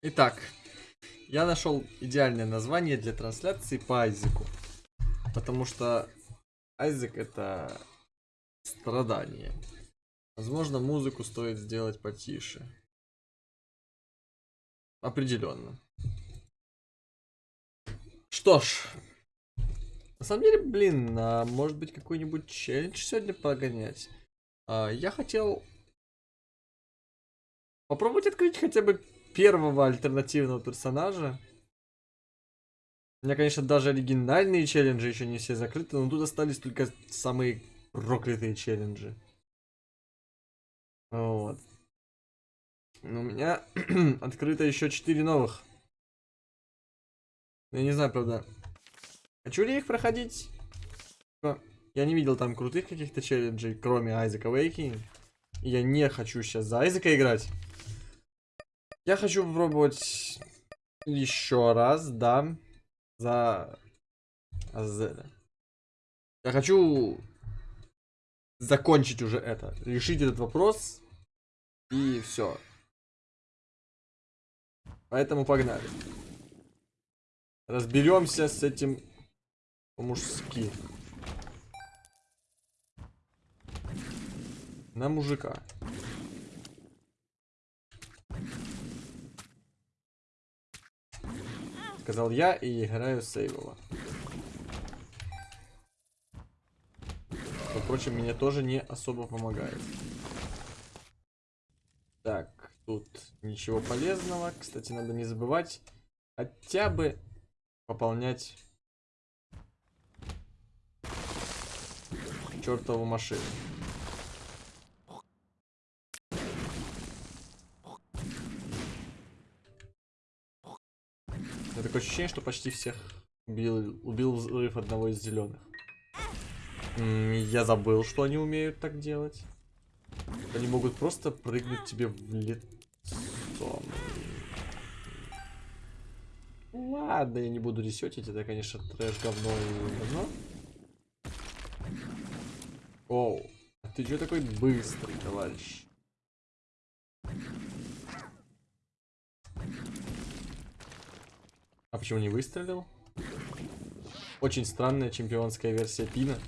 Итак, я нашел идеальное название для трансляции по Айзеку. Потому что Айзек это страдание. Возможно, музыку стоит сделать потише. Определенно. Что ж. На самом деле, блин, а может быть какой-нибудь челлендж сегодня погонять? А, я хотел попробовать открыть хотя бы первого альтернативного персонажа. У меня, конечно, даже оригинальные челленджи еще не все закрыты, но тут остались только самые проклятые челленджи. Вот. Но у меня открыто еще 4 новых. Я не знаю, правда. Хочу ли их проходить? Я не видел там крутых каких-то челленджей, кроме Айзека Вейки. Я не хочу сейчас за Айзека играть. Я хочу попробовать еще раз, да, за Азеля. Я хочу закончить уже это, решить этот вопрос и все. Поэтому погнали. Разберемся с этим по-мужски. На мужика. Сказал я и играю сейвово. Что, впрочем, мне тоже не особо помогает. Так, тут ничего полезного. Кстати, надо не забывать хотя бы пополнять чертову машину. Такое ощущение, что почти всех убил, убил взрыв одного из зеленых. Я забыл, что они умеют так делать. Они могут просто прыгнуть тебе в лицо. Ладно, я не буду ресетить, это, конечно, трэш, говно и говно. Оу, а ты что такой быстрый, товарищ? А почему не выстрелил? Очень странная чемпионская версия пина.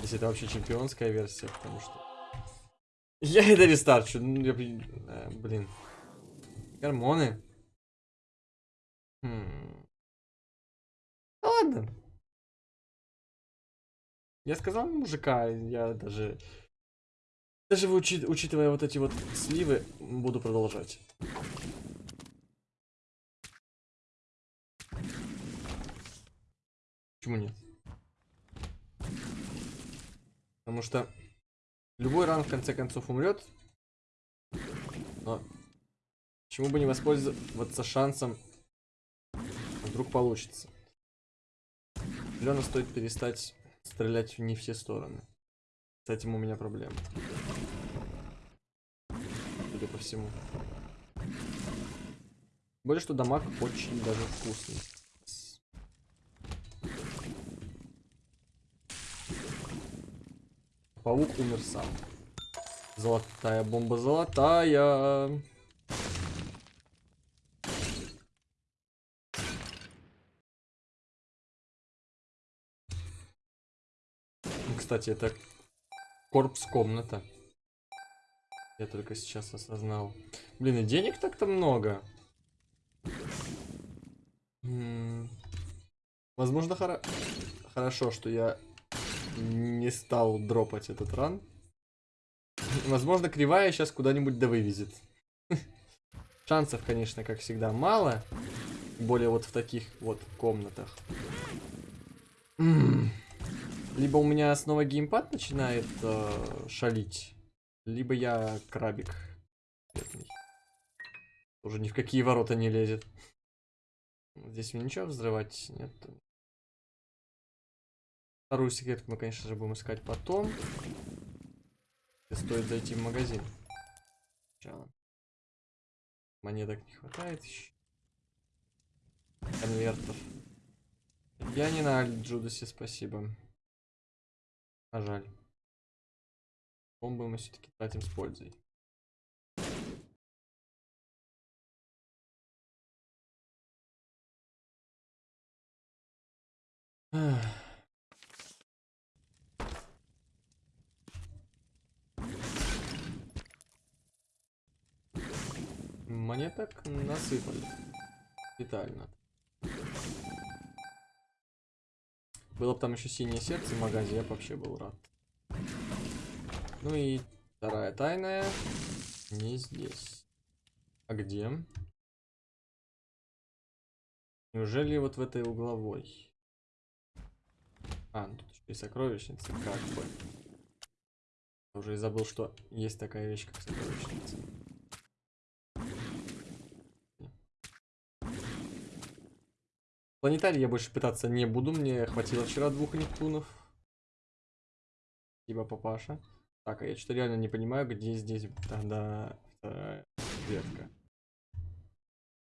Если это вообще чемпионская версия, потому что... Я это рестарчу. Ну, я... э, блин. Гормоны. Хм. Ладно. Я сказал мужика, я даже... Даже учи... учитывая вот эти вот сливы, буду продолжать. Почему нет? Потому что любой ран в конце концов умрет. Но почему бы не воспользоваться шансом? Вдруг получится. Лена стоит перестать стрелять в не все стороны. С этим у меня проблема. Судя по всему. Более что дамаг очень даже вкусный. Паук умер сам. Золотая бомба, золотая. Кстати, это корпус комната. Я только сейчас осознал. Блин, и денег так-то много. М -м Возможно, хоро хорошо, что я не стал дропать этот ран. Возможно, кривая сейчас куда-нибудь да вывезет. Шансов, конечно, как всегда, мало. Более вот в таких вот комнатах. Либо у меня снова геймпад начинает э, шалить, либо я крабик. Уже ни в какие ворота не лезет. Здесь мне ничего взрывать нет. Вторую секретку мы, конечно же, будем искать потом. И стоит зайти в магазин. Сначала. Монеток не хватает еще. Конвертов. Я не на Джудасе, спасибо. А жаль. Бомбы мы все-таки тратим с пользой. Ах. Монеток насыпали. Детально. Было бы там еще синее сердце в магазе, я бы вообще был рад. Ну и вторая тайная. Не здесь. А где? Неужели вот в этой угловой? А, ну тут еще и сокровищница, как бы. Уже и забыл, что есть такая вещь, как сокровищница. Планетарий я больше пытаться не буду, мне хватило вчера двух Нептунов. Спасибо, папаша. Так, а я что-то реально не понимаю, где здесь тогда вторая ветка.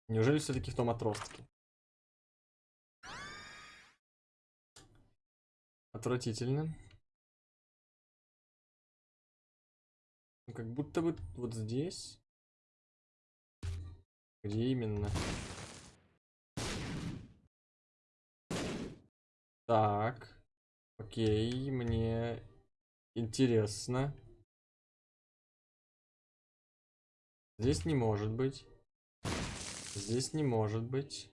Неужели все-таки в том отростке? Отвратительно. Ну, как будто бы вот здесь. Где именно? Так. Окей, мне интересно. Здесь не может быть. Здесь не может быть.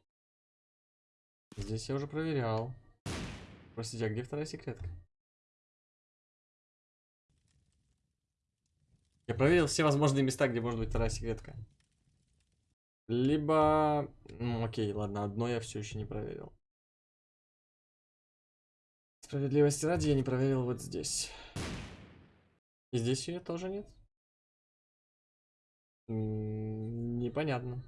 Здесь я уже проверял. Простите, а где вторая секретка? Я проверил все возможные места, где может быть вторая секретка. Либо... Ну, окей, ладно, одно я все еще не проверил. Справедливости ради я не проверил вот здесь. И здесь ее тоже нет? Непонятно.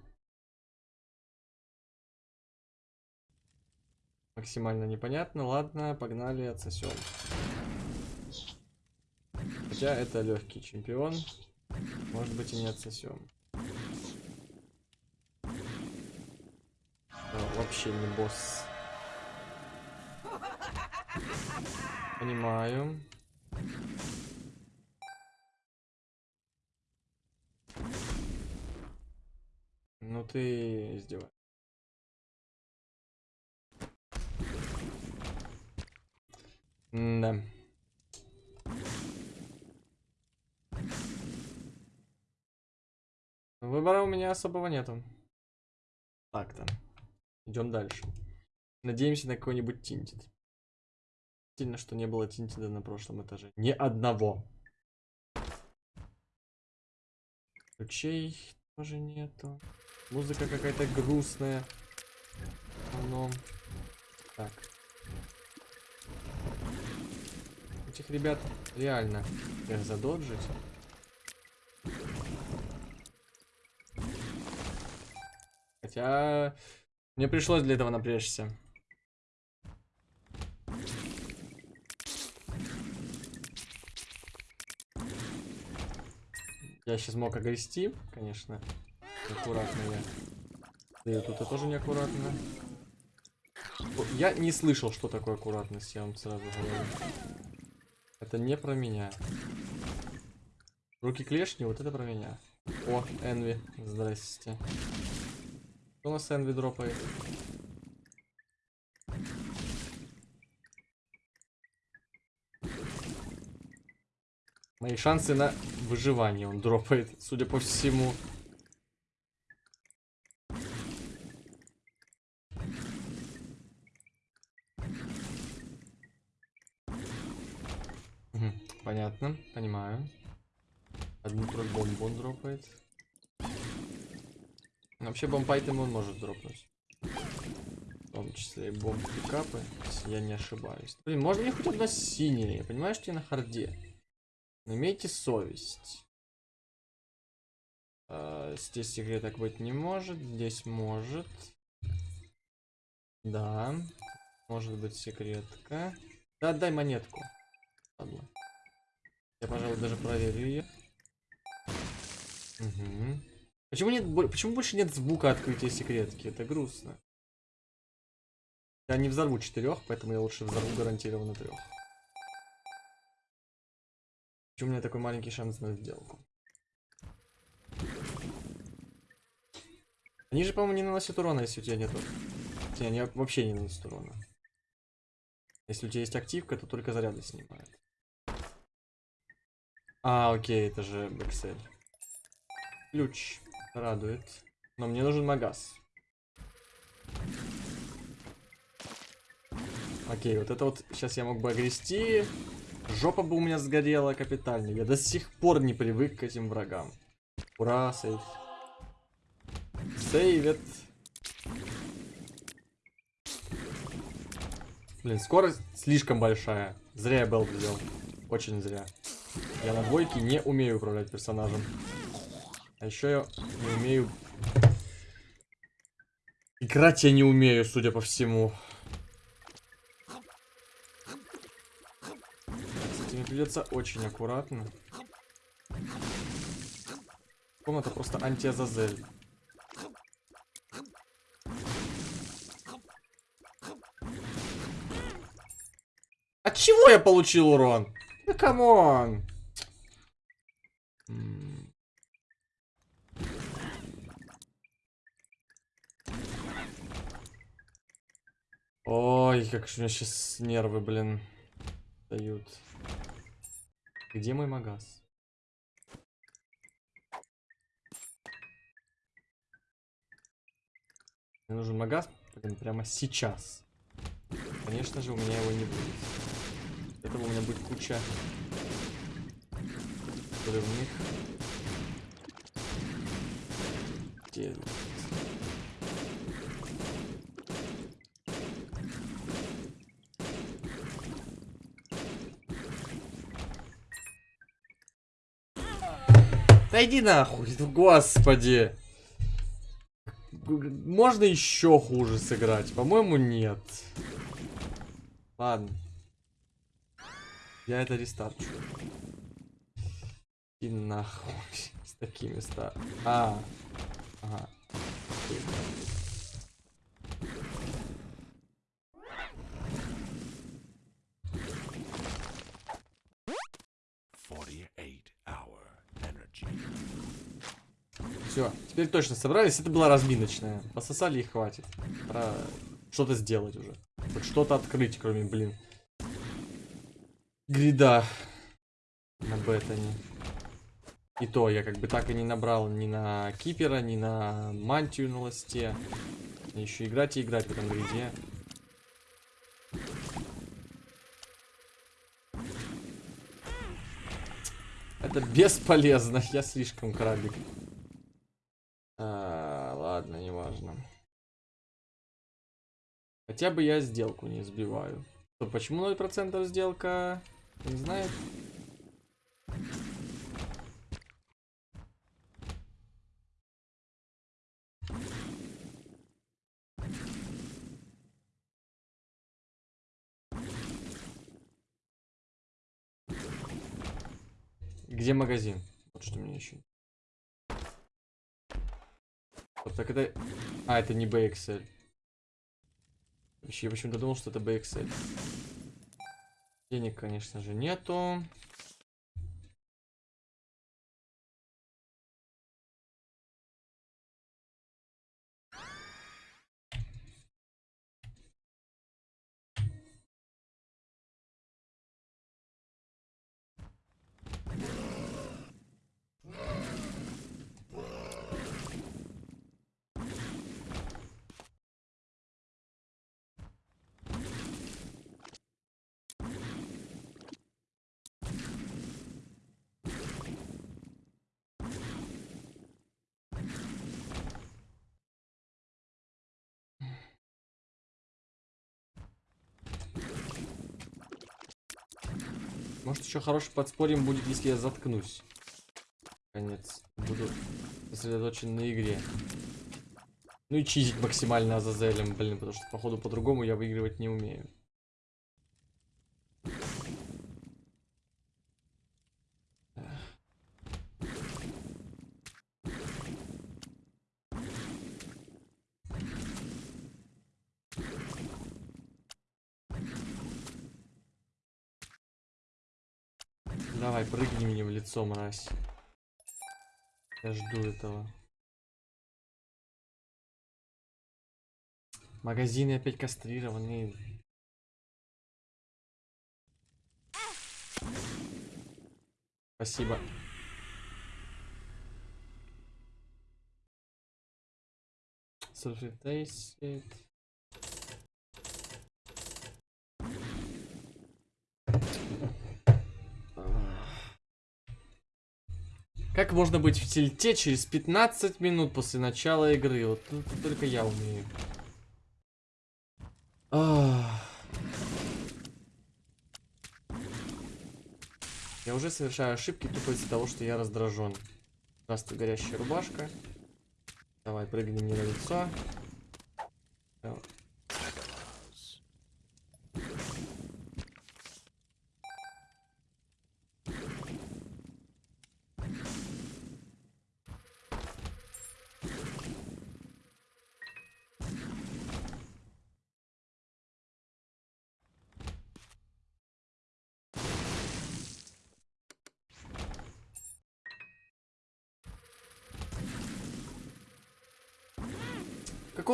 Максимально непонятно. Ладно, погнали, отсосем. Хотя это легкий чемпион. Может быть и не отсосем. О, вообще не босс. Понимаю. Ну ты издеваешься. Да. Выбора у меня особого нету. Так-то. Идем дальше. Надеемся на какой-нибудь тинтит. Сильно, что не было тинтида на прошлом этаже. Ни одного. Ключей тоже нету. Музыка какая-то грустная. Но... Так. Этих ребят реально их задоджить. Хотя... Мне пришлось для этого напрячься. Я сейчас мог огрести, конечно. Аккуратно я. Да и тут я тоже неаккуратно. Я не слышал, что такое аккуратность, я вам сразу говорю. Это не про меня. Руки клешни, вот это про меня. О, Энви, здрасте. Что у нас Энви дропает? Мои шансы на выживание он дропает, судя по всему. Понятно, понимаю. Одну про бомбу он дропает. Вообще бомбайтем он может дропнуть. В том числе и бомб пикапы, если я не ошибаюсь. Блин, можно мне хоть одна синяя? Я понимаю, что я на харде. Имейте совесть. А, здесь секреток быть не может, здесь может. Да. Может быть секретка. Да, отдай монетку. Ладно. Я, пожалуй, даже проверю ее. Угу. Почему нет, почему больше нет звука открытия секретки? Это грустно. Я не взорву четырех, поэтому я лучше взорву гарантированно трех. Почему у меня такой маленький шанс на сделку? Они же, по-моему, не наносят урона, если у тебя нету. Не, они вообще не наносят урона. Если у тебя есть активка, то только заряды снимает. А, окей, это же бэксель. Ключ. Радует. Но мне нужен магаз. Окей, вот это вот сейчас я мог бы огрести. Жопа бы у меня сгорела капитально. Я до сих пор не привык к этим врагам. Ура, сейв. Сейвит. Блин, скорость слишком большая. Зря я белд взял. Очень зря. Я на двойке не умею управлять персонажем. А еще я не умею... Играть я не умею, судя по всему. Кстати, мне придется очень аккуратно. Комната просто антиазазель. От чего я получил урон? Да come on. Ой, как же у меня сейчас нервы, блин, дают. Где мой магаз? Мне нужен магаз блин, прямо сейчас. Конечно же, у меня его не будет. Этого у меня будет куча взрывных дел. Да иди нахуй, господи. Можно еще хуже сыграть? По-моему, нет. Ладно. Я это рестарчу. И нахуй. С такими ста. А. Ага. Все, теперь точно собрались. Это была разминочная. Пососали и хватит. Пора что-то сделать уже. Хоть что-то открыть, кроме, блин, грида на бетоне. И то я как бы так и не набрал ни на кипера, ни на мантию на ласте. Еще играть и играть в этом гриде. Это бесполезно, я слишком крабик. А, ладно, неважно. Хотя бы я сделку не сбиваю. То почему 0% сделка? Не знает. Где магазин? Вот что мне еще. Вот так это... А, это не BXL. Я почему-то думал, что это BXL. Денег, конечно же, нету. Может, еще хороший подспорьем будет, если я заткнусь. Конец. Буду сосредоточен на игре. Ну и чизить максимально Азазелем, блин, потому что, походу, по-другому я выигрывать не умею. лицо, мразь. Я жду этого. Магазины опять кастрированы. Спасибо. Surface Как можно быть в тильте через 15 минут после начала игры? Вот тут только я умею. Я уже совершаю ошибки тупо из-за того, что я раздражен. Здравствуй, горящая рубашка. Давай, прыгни мне на лицо.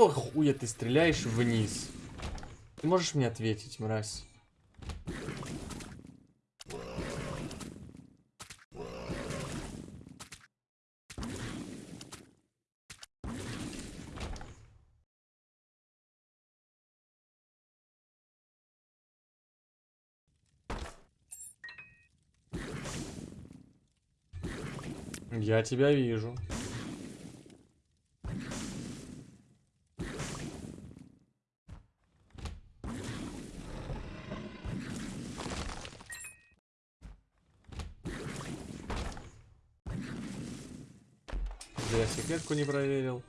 Какого хуя ты стреляешь вниз? Ты можешь мне ответить, мразь? Я тебя вижу. Я секретку не проверил.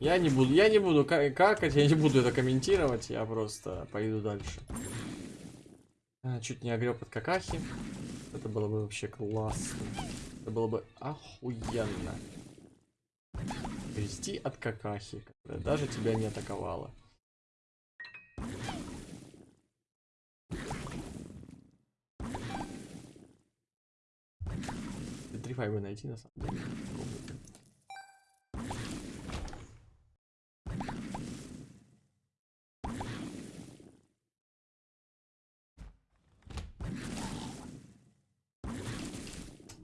Я не буду, я не буду ка- какать, я не буду это комментировать, я просто пойду дальше. А, чуть не огреб от какахи. Это было бы вообще классно. Это было бы охуенно. Грести от какахи, которая даже тебя не атаковала. Три бы найти на самом деле.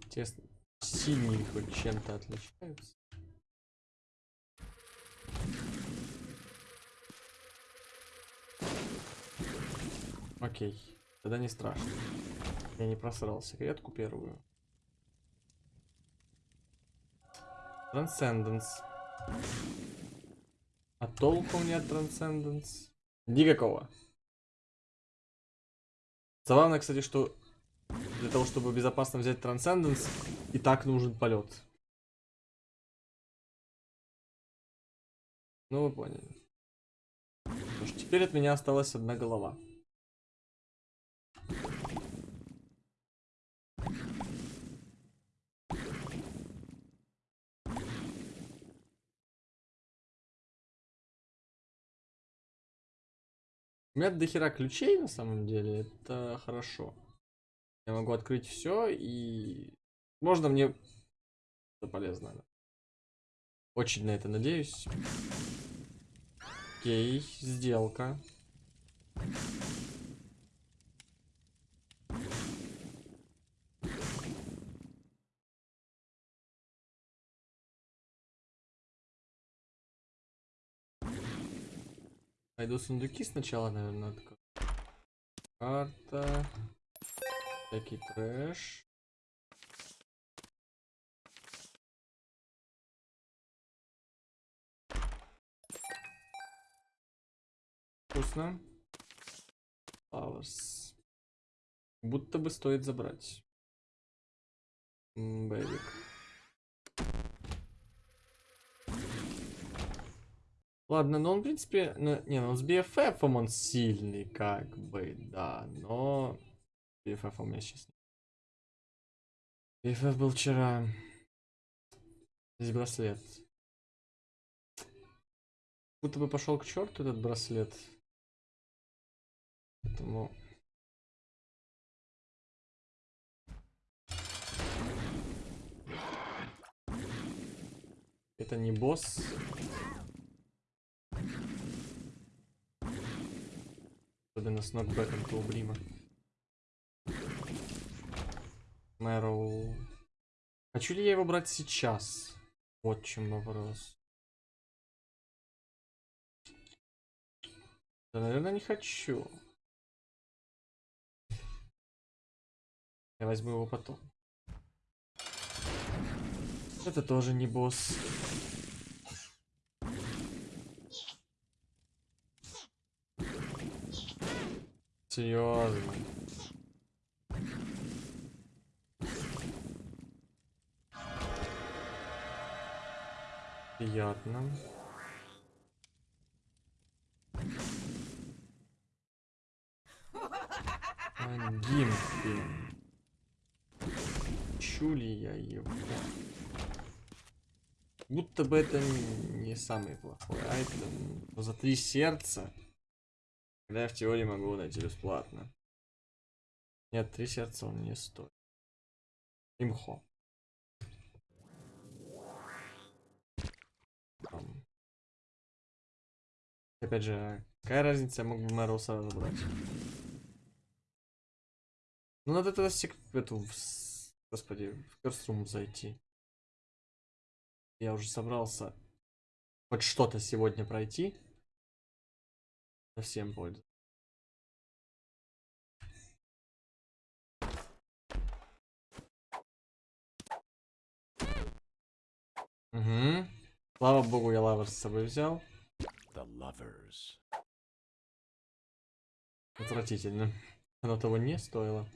Интересно, синие хоть чем-то отличаются? Окей, тогда не страшно. Я не просрал секретку первую. Трансценденс. А толку мне от Трансценденс? Никакого. Забавно, кстати, что для того, чтобы безопасно взять Трансценденс, и так нужен полет. Ну, вы поняли. Потому что теперь от меня осталась одна голова. У меня дохера ключей на самом деле, это хорошо. Я могу открыть все и можно мне это полезно. Очень на это надеюсь. Окей, сделка. Пойду сундуки сначала, наверное, открою. Карта. Всякий трэш. Вкусно. Flowers. Будто бы стоит забрать. Бэбик. Ладно, но он, в принципе, ну, не, ну с BFF он сильный, как бы, да, но BFF у меня сейчас нет. BFF был вчера. Здесь браслет. Будто бы пошел к черту этот браслет. Поэтому... Это не босс. Особенно с нокбэком Клубрима. Мэроу. Хочу ли я его брать сейчас? Вот чем вопрос. Да, наверное, не хочу. Я возьму его потом. Это тоже не босс. Серьезно. Приятно. А, Гимпи. Чу ли я его? Будто бы это не самый плохой айтем. Но за три сердца. Когда я в теории могу найти бесплатно. Нет, три сердца он не стоит. Имхо. Опять же, какая разница, я бы Мэрил сразу брать. Ну надо тогда сек... эту, господи, в Керструм зайти. Я уже собрался хоть что-то сегодня пройти. Совсем пользу. Угу. Слава богу, я лавр с собой взял. The lovers. Отвратительно. Оно того не стоило.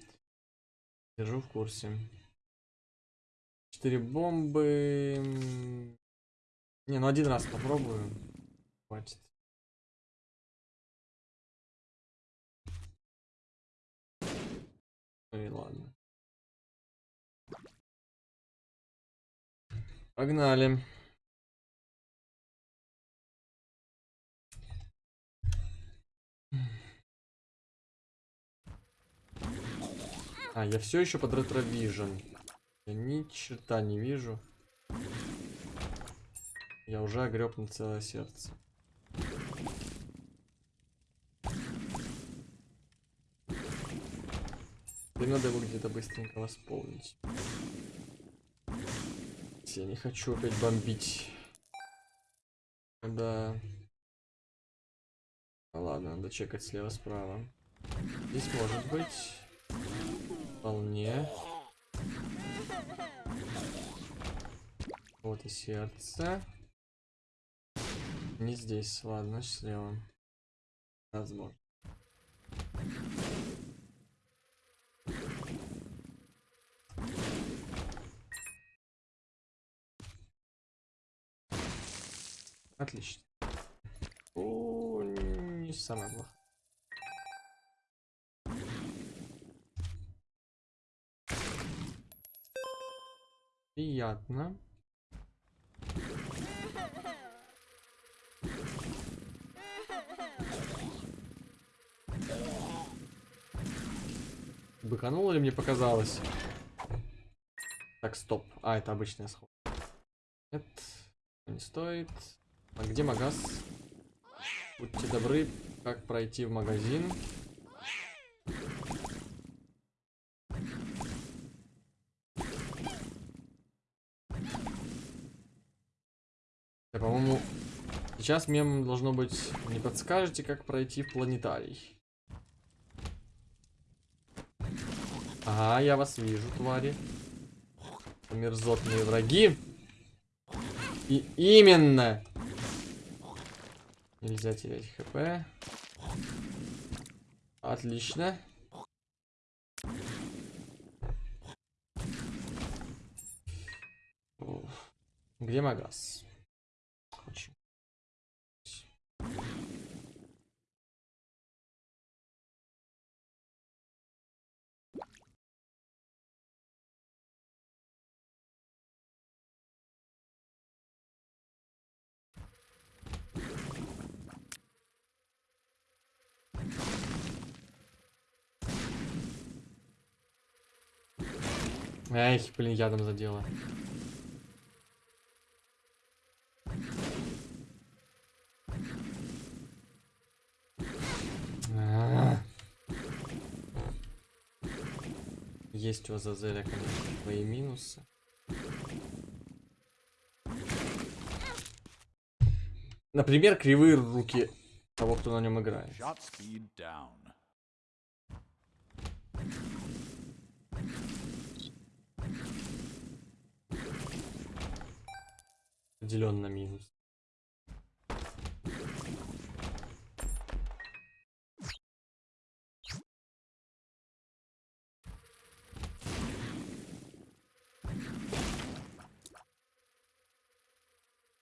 Держу в курсе. Четыре бомбы. Не, ну один раз попробую. Хватит. И ладно. Погнали. А, я все еще под ретровижн. Я ни черта не вижу. Я уже огреб на целое сердце. И надо его где-то быстренько восполнить. Я не хочу опять бомбить. Да. Ну ладно, надо чекать слева-справа. Здесь может быть. Вполне. Вот и сердце. Не здесь, ладно, слева. Возможно. Отлично. О, не самое плохое. Приятно. Быкануло ли мне показалось? Так, стоп. А, это обычный сход. Нет, не стоит. А где магаз? Будьте добры, как пройти в магазин? Да, по-моему, сейчас мем должно быть не подскажете, как пройти в планетарий. Ага, я вас вижу, твари. Мерзотные враги. И именно. Нельзя терять хп. Отлично. Где магаз? Эх, блин, я там задела. А. Есть у Азазеля, конечно, свои минусы. Например, кривые руки того, кто на нем играет. Определенно минус.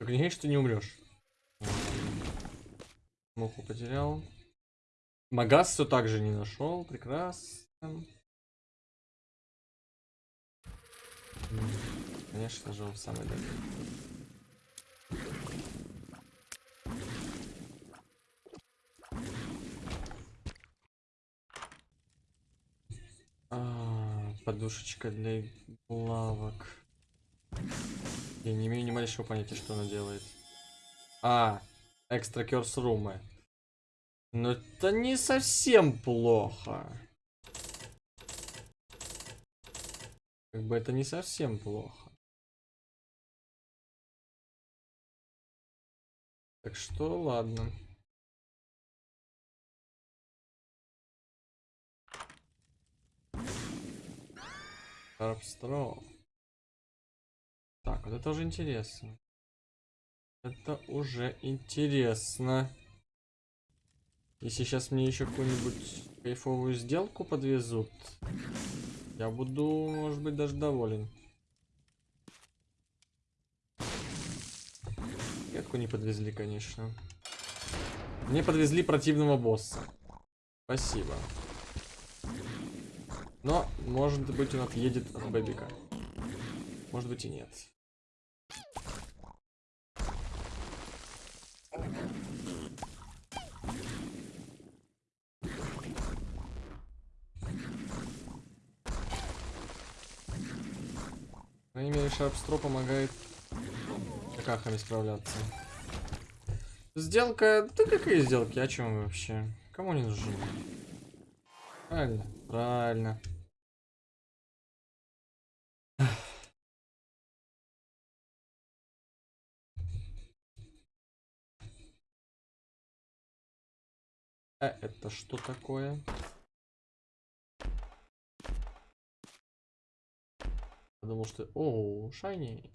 Говори, что не умрешь. Муху потерял. Магаз все так же не нашел. Прекрасно. Конечно же, он самый дальний. Подушечка для лавок. Я не имею ни малейшего понятия, что она делает. А, экстра кёрс румы. Но это не совсем плохо. Как бы это не совсем плохо. Так что ладно. Арбстро. Так, вот это уже интересно. Это уже интересно. Если сейчас мне еще какую-нибудь кайфовую сделку подвезут, я буду, может быть, даже доволен. Ветку не подвезли, конечно. Мне подвезли противного босса. Спасибо. Но, может быть, он отъедет от Бэбика. Может быть и нет. Крайней мере, Шарпстро помогает какахами справляться. Сделка... Да какие сделки? О чем вообще? Кому не нужны? Правильно, правильно. А это что такое? Подумал, что... О, шайни.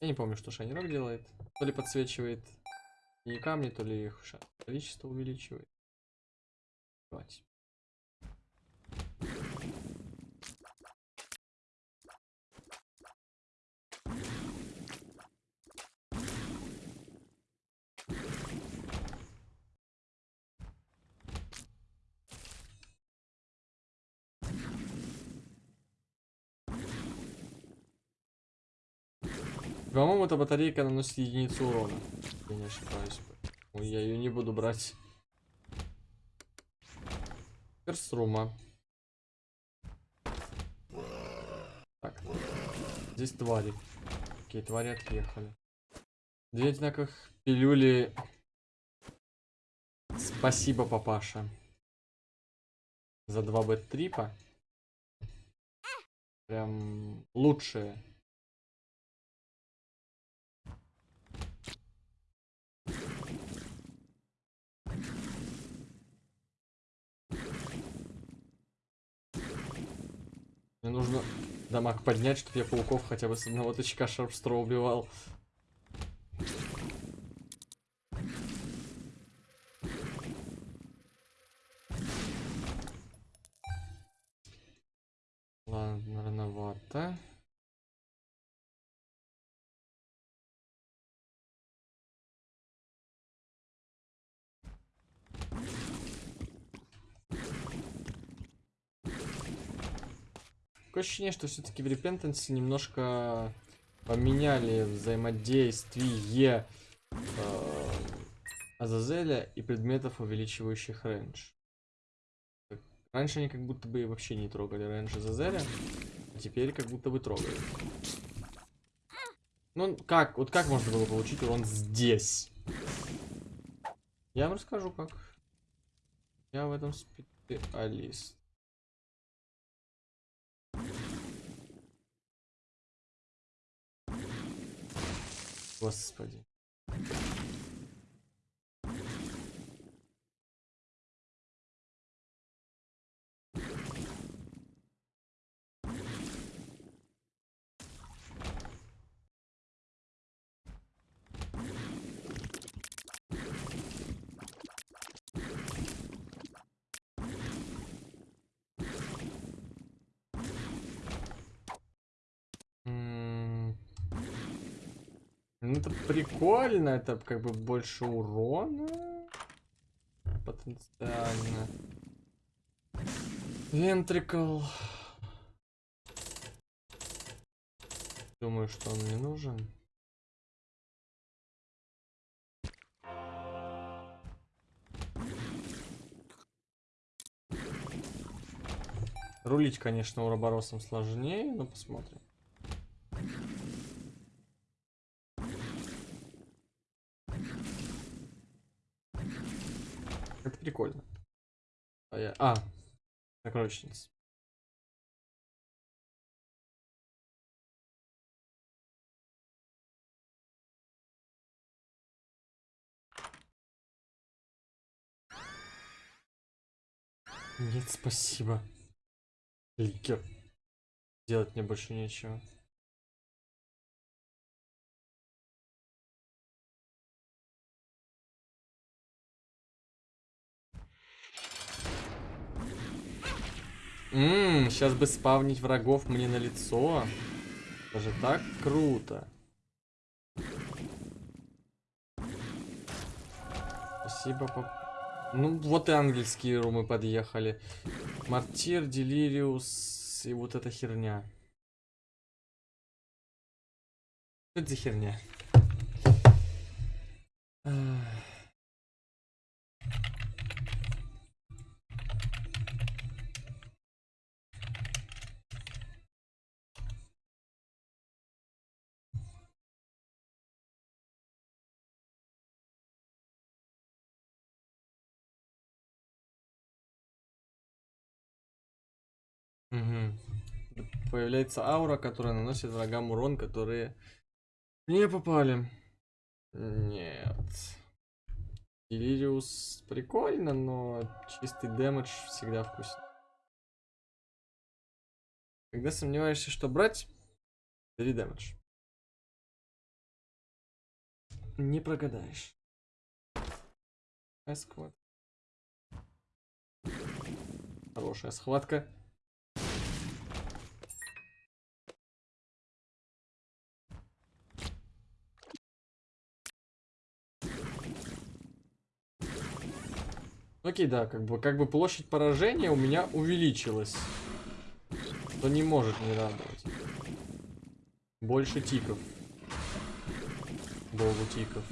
Я не помню, что шайни рок делает. То ли подсвечивает не камни, то ли их количество увеличивает. Давайте. По-моему, эта батарейка наносит единицу урона. Я не ошибаюсь. Ой, я ее не буду брать. Перструма. Так. Здесь твари. Окей, твари отъехали. Две одинаковых пилюли. Спасибо, папаша. За 2 бет трипа. Прям лучшие. Мне нужно дамаг поднять, чтобы я пауков хотя бы с одного тычка шарпстро убивал. Такое ощущение, что все-таки в Repentance немножко поменяли взаимодействие э, Азазеля и предметов, увеличивающих range. Раньше они как будто бы вообще не трогали range Азазеля, а теперь как будто бы трогают. Ну, как? Вот как можно было получить урон здесь? Я вам расскажу как. Я в этом Специалист. Господи. Ну, это прикольно, это как бы больше урона. Потенциально. Вентрикл. Думаю, что он мне нужен. Рулить, конечно, уроборосом сложнее, но посмотрим. Прикольно. А, я... а сокровищница. Нет, спасибо. Ликер. Делать мне больше нечего. Ммм, сейчас бы спавнить врагов мне на лицо. Даже так круто. Спасибо, пап. Ну, вот и ангельские румы подъехали. Мартир, Делириус и вот эта херня. Что это за херня? Ах. Появляется аура, которая наносит врагам урон, которые не попали. Нет. Делириус прикольно, но чистый дэмэдж всегда вкуснее. Когда сомневаешься, что брать, бери дэмэдж. Не прогадаешь. Эсквад. Хорошая схватка. Окей, да, как бы, как бы площадь поражения у меня увеличилась. Что не может не радовать. Больше тиков. Богу тиков.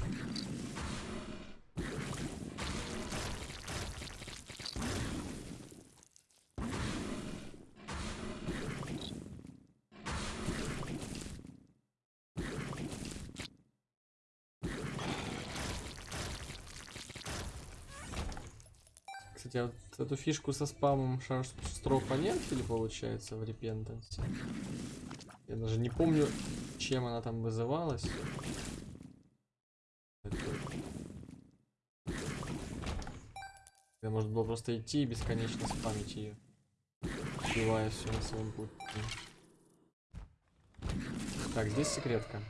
Кстати, а вот эту фишку со спамом шар строфа нет или получается в репентансе? Я даже не помню, чем она там вызывалась. Я может было просто идти и бесконечно спамить ее. Убивая все на своем пути. Так, здесь секретка.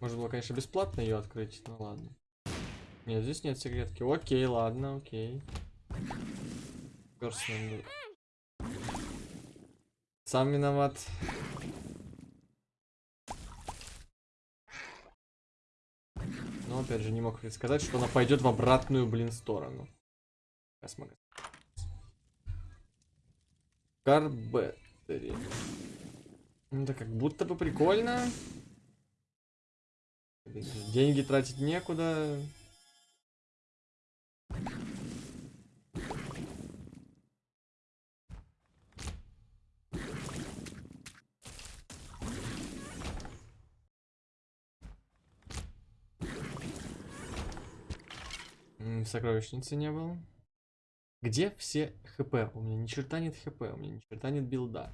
Можно было, конечно, бесплатно ее открыть, ну ладно. Нет, здесь нет секретки. Окей, ладно, окей. Сам виноват. Но опять же не мог сказать, что она пойдет в обратную, блин, сторону. Сейчас могу. Карбеттери. Ну да как будто бы прикольно. Деньги тратить некуда. М, В сокровищнице не был. Где все хп? У меня ни черта нет хп, у меня ни черта нет билда.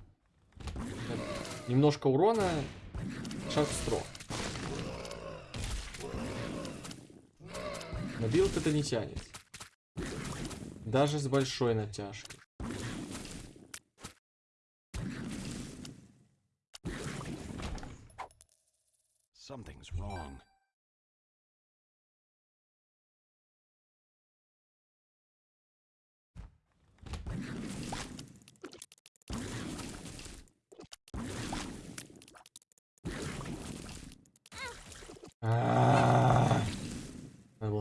Немножко урона, шаг стро. На билд это не тянет. Даже с большой натяжкой. Something's wrong.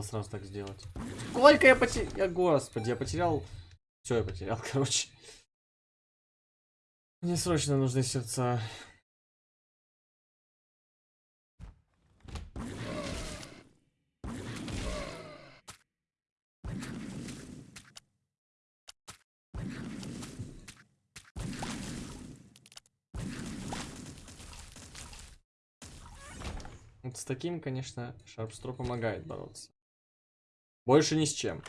Сразу так сделать. Сколько я потерял? Я, господи, я потерял... Все, я потерял, короче. Мне срочно нужны сердца. Вот с таким, конечно, Шарпстро помогает бороться. Больше ни с чем.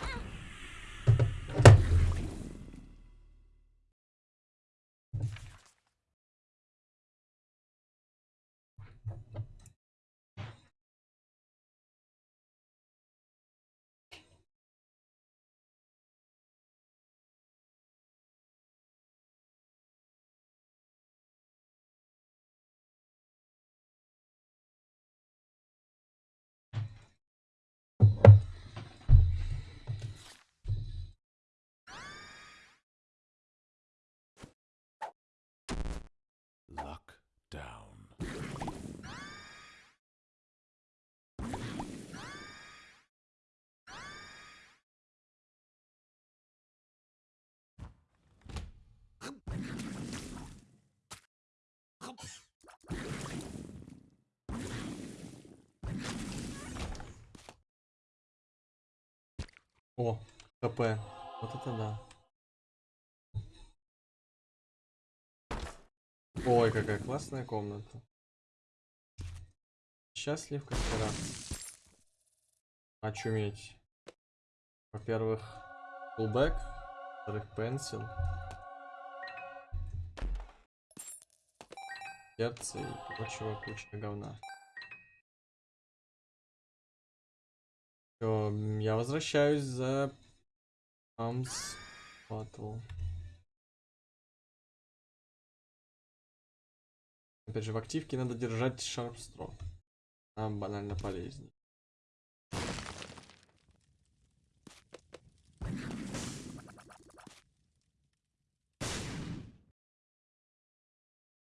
Down. О, КП. Вот это да. Ой, какая классная комната. Счастлив как раз. Очуметь. Во-первых, фулбэк. Во-вторых, пенсил. Сердце и прочего куча говна. Всё, м, я возвращаюсь за Амс Батл. Опять же, в активке надо держать Шарпстро. Нам банально полезнее.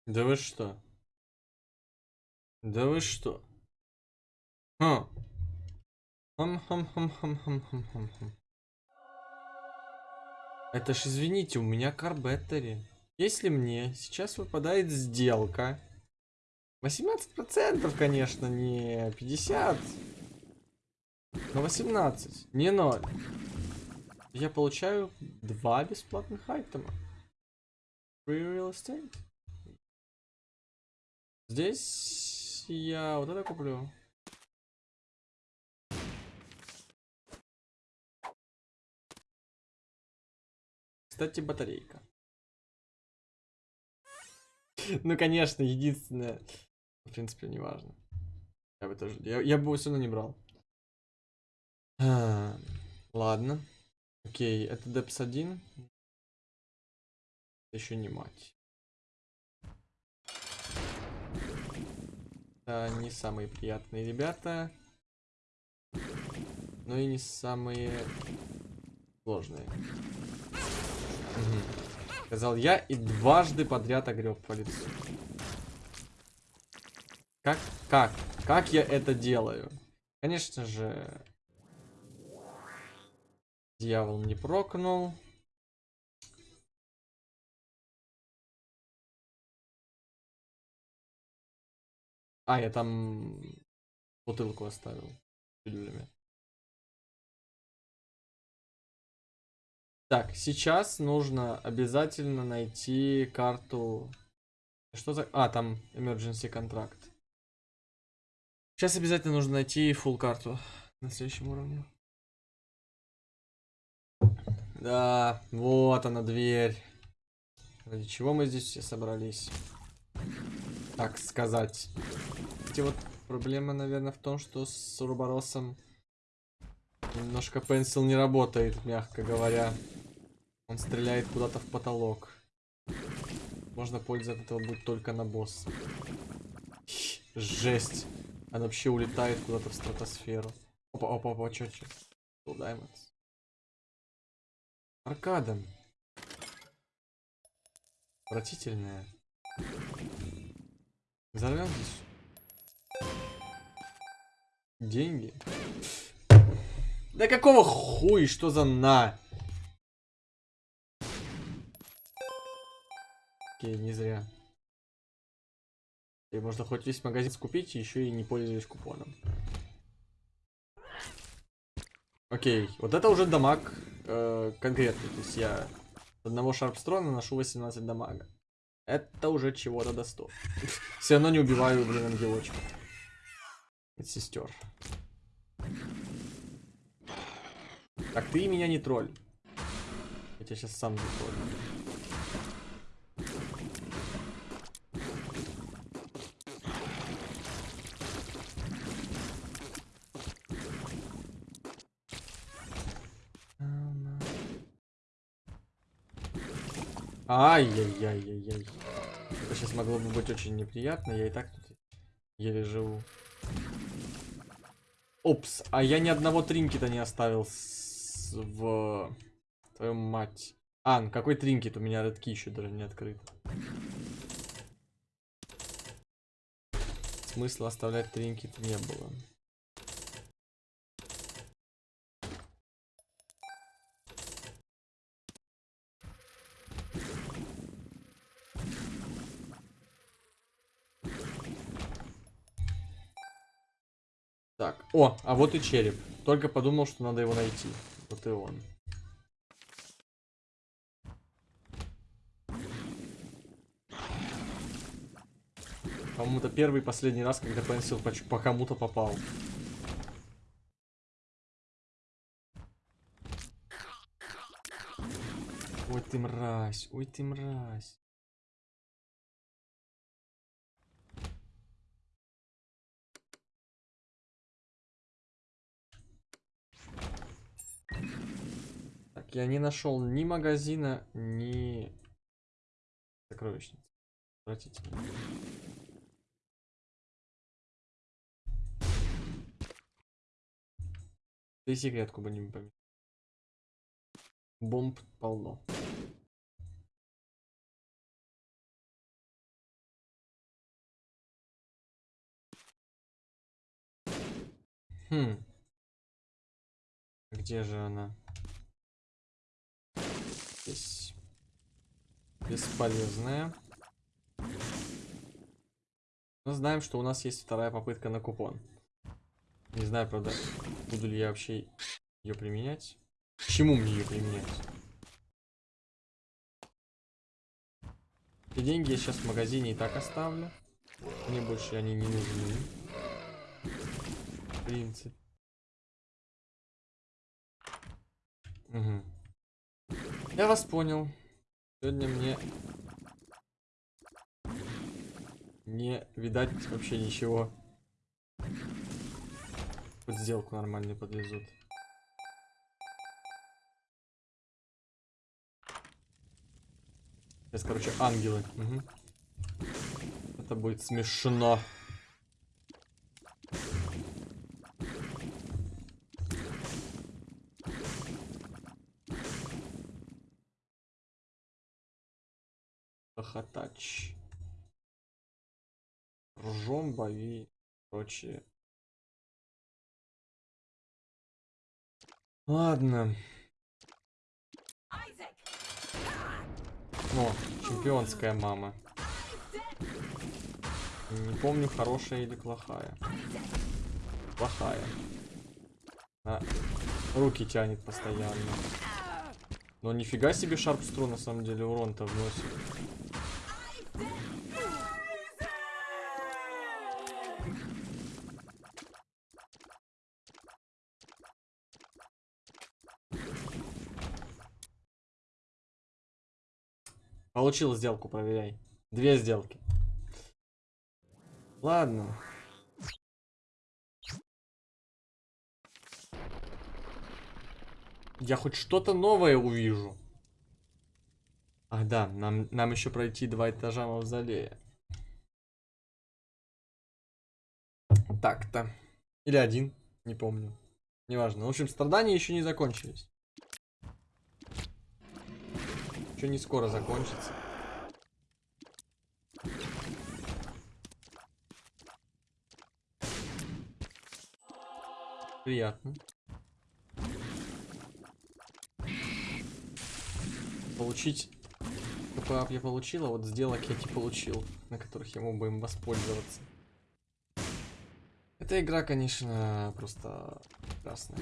Да вы что? Да вы что? А. Хам-хам-хам-хам-хам-хам-хам. Это ж, извините, у меня car battery. Если мне сейчас выпадает сделка, 18%, конечно, не 50, но 18, не 0. Я получаю два бесплатных item а. Free real estate. Здесь я вот это куплю. Кстати, батарейка. Ну, конечно, единственное. В принципе, не важно. Я бы тоже. Я, я бы его все не брал. А, ладно. Окей, это Депс 1. Еще не мать. Это не самые приятные ребята. Но и не самые сложные. Мгм. Сказал я и дважды подряд огреб по лицу. Как? Как? Как я это делаю? Конечно же... Дьявол не прокнул. А, я там бутылку оставил. Так, сейчас нужно обязательно найти карту. Что за... А, там emergency контракт. Сейчас обязательно нужно найти full карту на следующем уровне. Да, вот она дверь. Ради чего мы здесь все собрались? Так сказать. Кстати, вот проблема, наверное, в том, что с Урборосом немножко пенсил не работает, мягко говоря. Он стреляет куда-то в потолок. Можно польза от этого будет только на босса. Жесть. Она вообще улетает куда-то в стратосферу. Опа, опа, опа, чё, чё? Diamonds. Аркада. Отвратительная. Взорвем здесь. Деньги. Да какого хуй, что за на? Окей, не зря. И можно хоть весь магазин скупить, еще и не пользуясь купоном. Окей, вот это уже дамаг э, конкретный. То есть я с одного шарпстрона наношу 18 дамага. Это уже чего-то до 100. Все равно не убиваю, блин, ангелочка. Сестер. Так, ты меня не тролль. Я тебя сейчас сам затроллю. Ай-яй-яй-яй-яй. Это сейчас могло бы быть очень неприятно. Я и так тут еле живу. Опс, а я ни одного тринкета не оставил с... в... Твою мать. А, ну какой тринкет? У меня редки еще даже не открыт. Смысла оставлять тринкет не было. О, а вот и череп. Только подумал, что надо его найти. Вот и он. По-моему, это первый и последний раз, когда Пенсил по, по кому-то попал. Ой ты мразь, ой ты мразь. Так, я не нашел ни магазина, ни сокровищницы. Отвратительно. Ты секретку бы не помню. Бомб полно. Хм. Где же она? Здесь. Бесполезная. Но знаем, что у нас есть вторая попытка на купон. Не знаю, правда, буду ли я вообще ее применять. К чему мне ее применять? И деньги я сейчас в магазине и так оставлю. Мне больше они не нужны. В принципе. Угу. Я вас понял. Сегодня мне не видать вообще ничего. Хоть сделку нормальную подвезут. Сейчас, короче, ангелы. Угу. Это будет смешно. Хохотач. Ржом, бови, прочее. Ладно. О, чемпионская мама. Не помню, хорошая или плохая. Плохая. А, руки тянет постоянно. Но нифига себе шарпстру на самом деле урон-то вносит. Получил сделку, проверяй. Две сделки. Ладно. Я хоть что-то новое увижу. Ах да, нам, нам еще пройти два этажа мавзолея. Так-то. Или один, не помню. Неважно. В общем, страдания еще не закончились. Еще не скоро закончится. Приятно. Получить КПАП я получил, а вот сделок я не получил, на которых я мог бы им воспользоваться. Эта игра, конечно, просто прекрасная.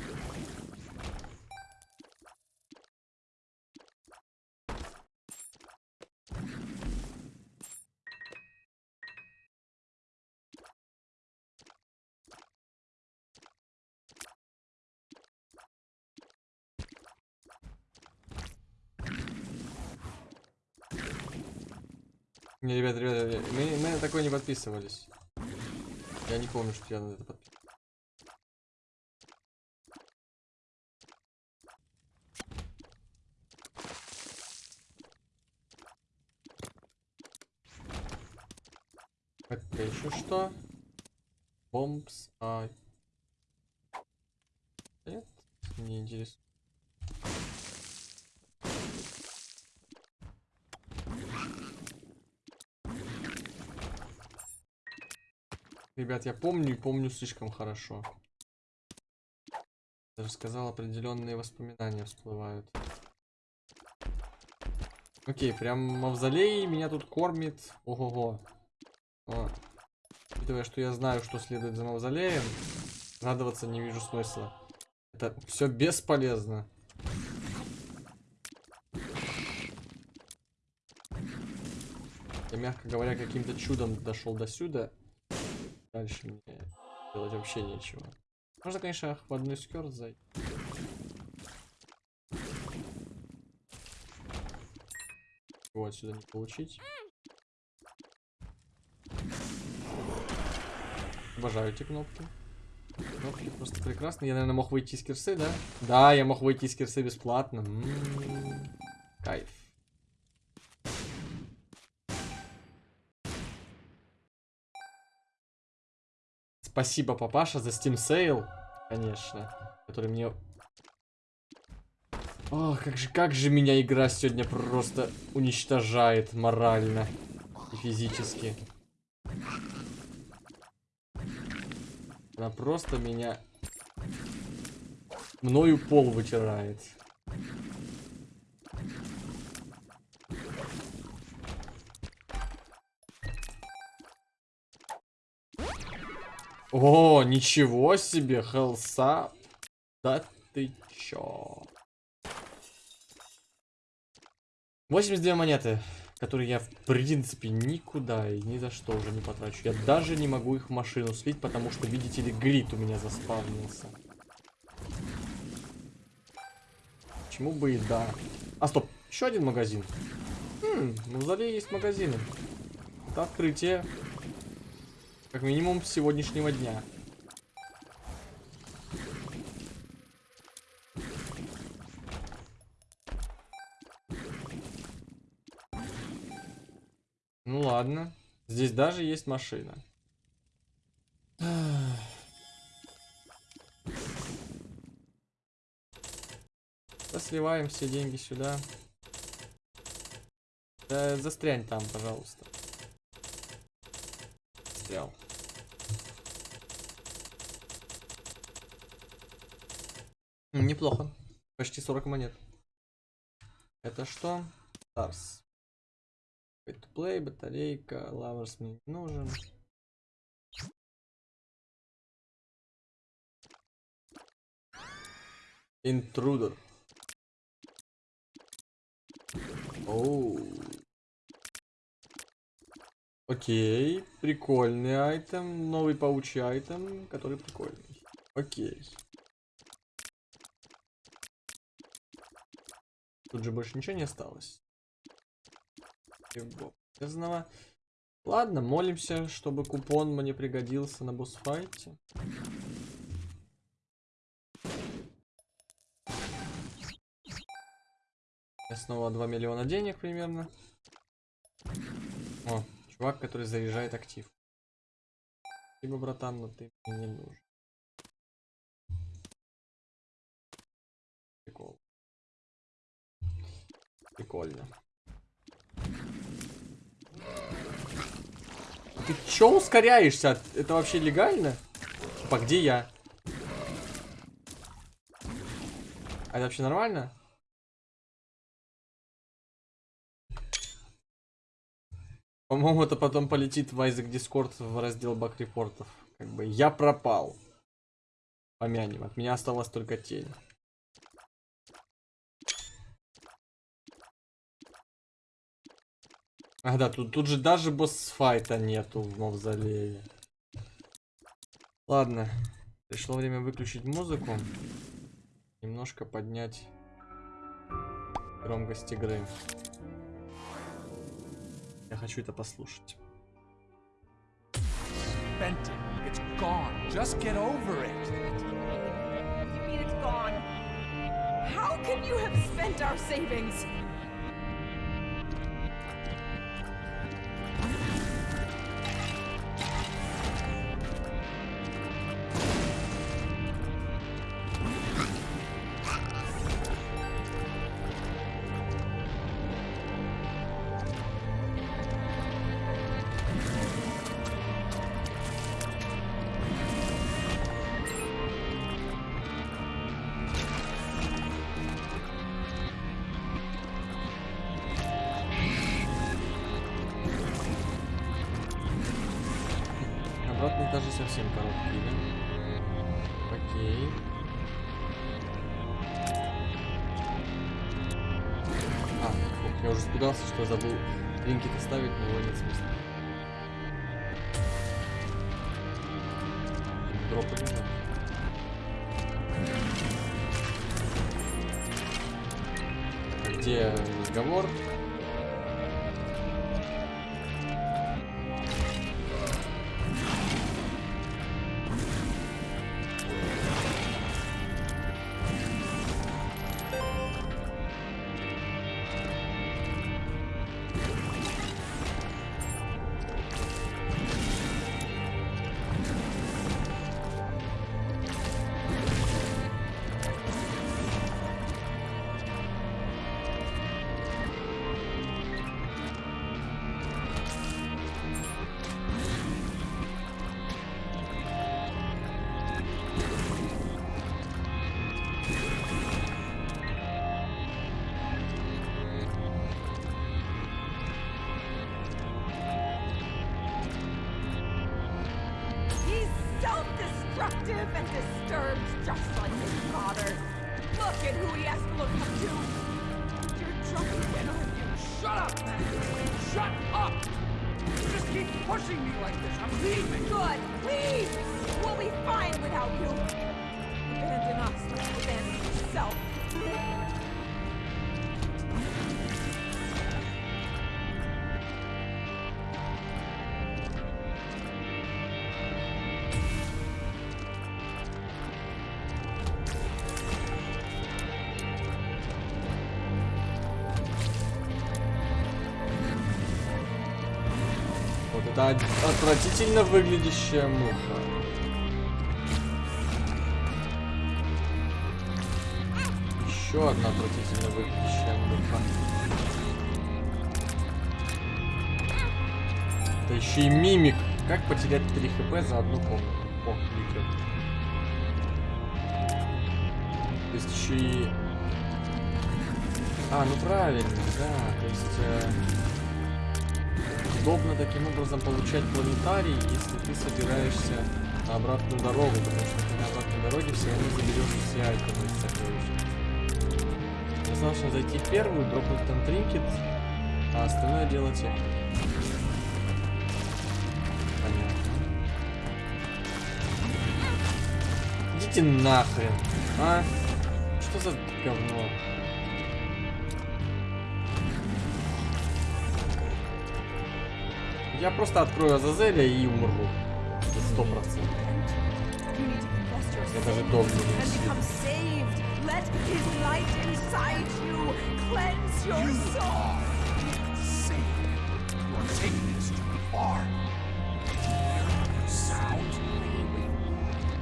Не, ребята, ребята, мы, мы на такое не подписывались. Я не помню, что я на это подписывался. Это еще что? Бомбс, а... Нет, не интересно. Ребят, я помню и помню слишком хорошо. Даже сказал, определенные воспоминания всплывают. Окей, прям мавзолей меня тут кормит. Ого-го. Учитывая, что я знаю, что следует за мавзолеем, радоваться не вижу смысла. Это все бесполезно. Я, мягко говоря, каким-то чудом дошел до сюда. Дальше мне делать вообще нечего. Можно, конечно, в одну скерт зайти. Вот сюда не получить. Обожаю эти кнопки. Кнопки просто прекрасные. Я, наверное, мог выйти из кирсы, да? Да, я мог выйти из кирсы бесплатно. М -м -м. Кайф. Спасибо, папаша, за Steam Sale, конечно, который мне... Ох, как же, как же меня игра сегодня просто уничтожает морально и физически. Она просто меня мною пол вытирает. О, ничего себе, хелса. Да ты чё? 82 монеты, которые я в принципе никуда и ни за что уже не потрачу. Я даже не могу их в машину слить, потому что, видите ли, глит у меня заспавнился. Почему бы и да. А, стоп, еще один магазин. Хм, в мавзолее есть магазины. Это открытие. Как минимум сегодняшнего дня. Ну ладно. Здесь даже есть машина. Да сливаем все деньги сюда. Да застрянь там, пожалуйста. Застрял. Неплохо. Почти 40 монет. Это что? Stars. Pay to play, батарейка, лаверс мне не нужен. Интрудер. Оу. Окей, прикольный айтем, новый паучий айтем, который прикольный. Окей. Тут же больше ничего не осталось. Полезного. Ладно, молимся, чтобы купон мне пригодился на босс-файте. Снова 2 миллиона денег примерно. О, чувак, который заряжает актив. Спасибо, братан, но ты мне не нужен. Прикол. Прикольно. Ты чё ускоряешься? Это вообще легально? Типа, где я? А это вообще нормально? По-моему, это потом полетит в Isaac Discord в раздел баг репортов. Как бы я пропал. Помянем. От меня осталась только тень. А, да, тут, тут же даже босс-файта нету в мавзолее. Ладно. Пришло время выключить музыку. Немножко поднять громкость игры. Я хочу это послушать. Spent it. It's gone. Just get over it. What do you mean it's gone? How can you have spent our savings? Это отвратительно выглядящая муха. Еще одна отвратительно выглядящая муха. Это еще и мимик. Как потерять 3 хп за одну комнату? О, кликер. То есть еще и... А, ну правильно, да. То есть... э, удобно таким образом получать планетарий, если ты собираешься на обратную дорогу, потому что ты на обратной дороге все равно заберешь все айтемы из сокровищницы. Достаточно зайти первую, дропнуть там тринкет, а остальное дело техника. Понятно. Идите нахрен, а? Что за говно? Я просто открою Азазеля и умру. Сто процентов. Я даже дом не.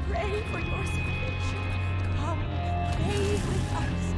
Pray for your salvation. Come, pray with us.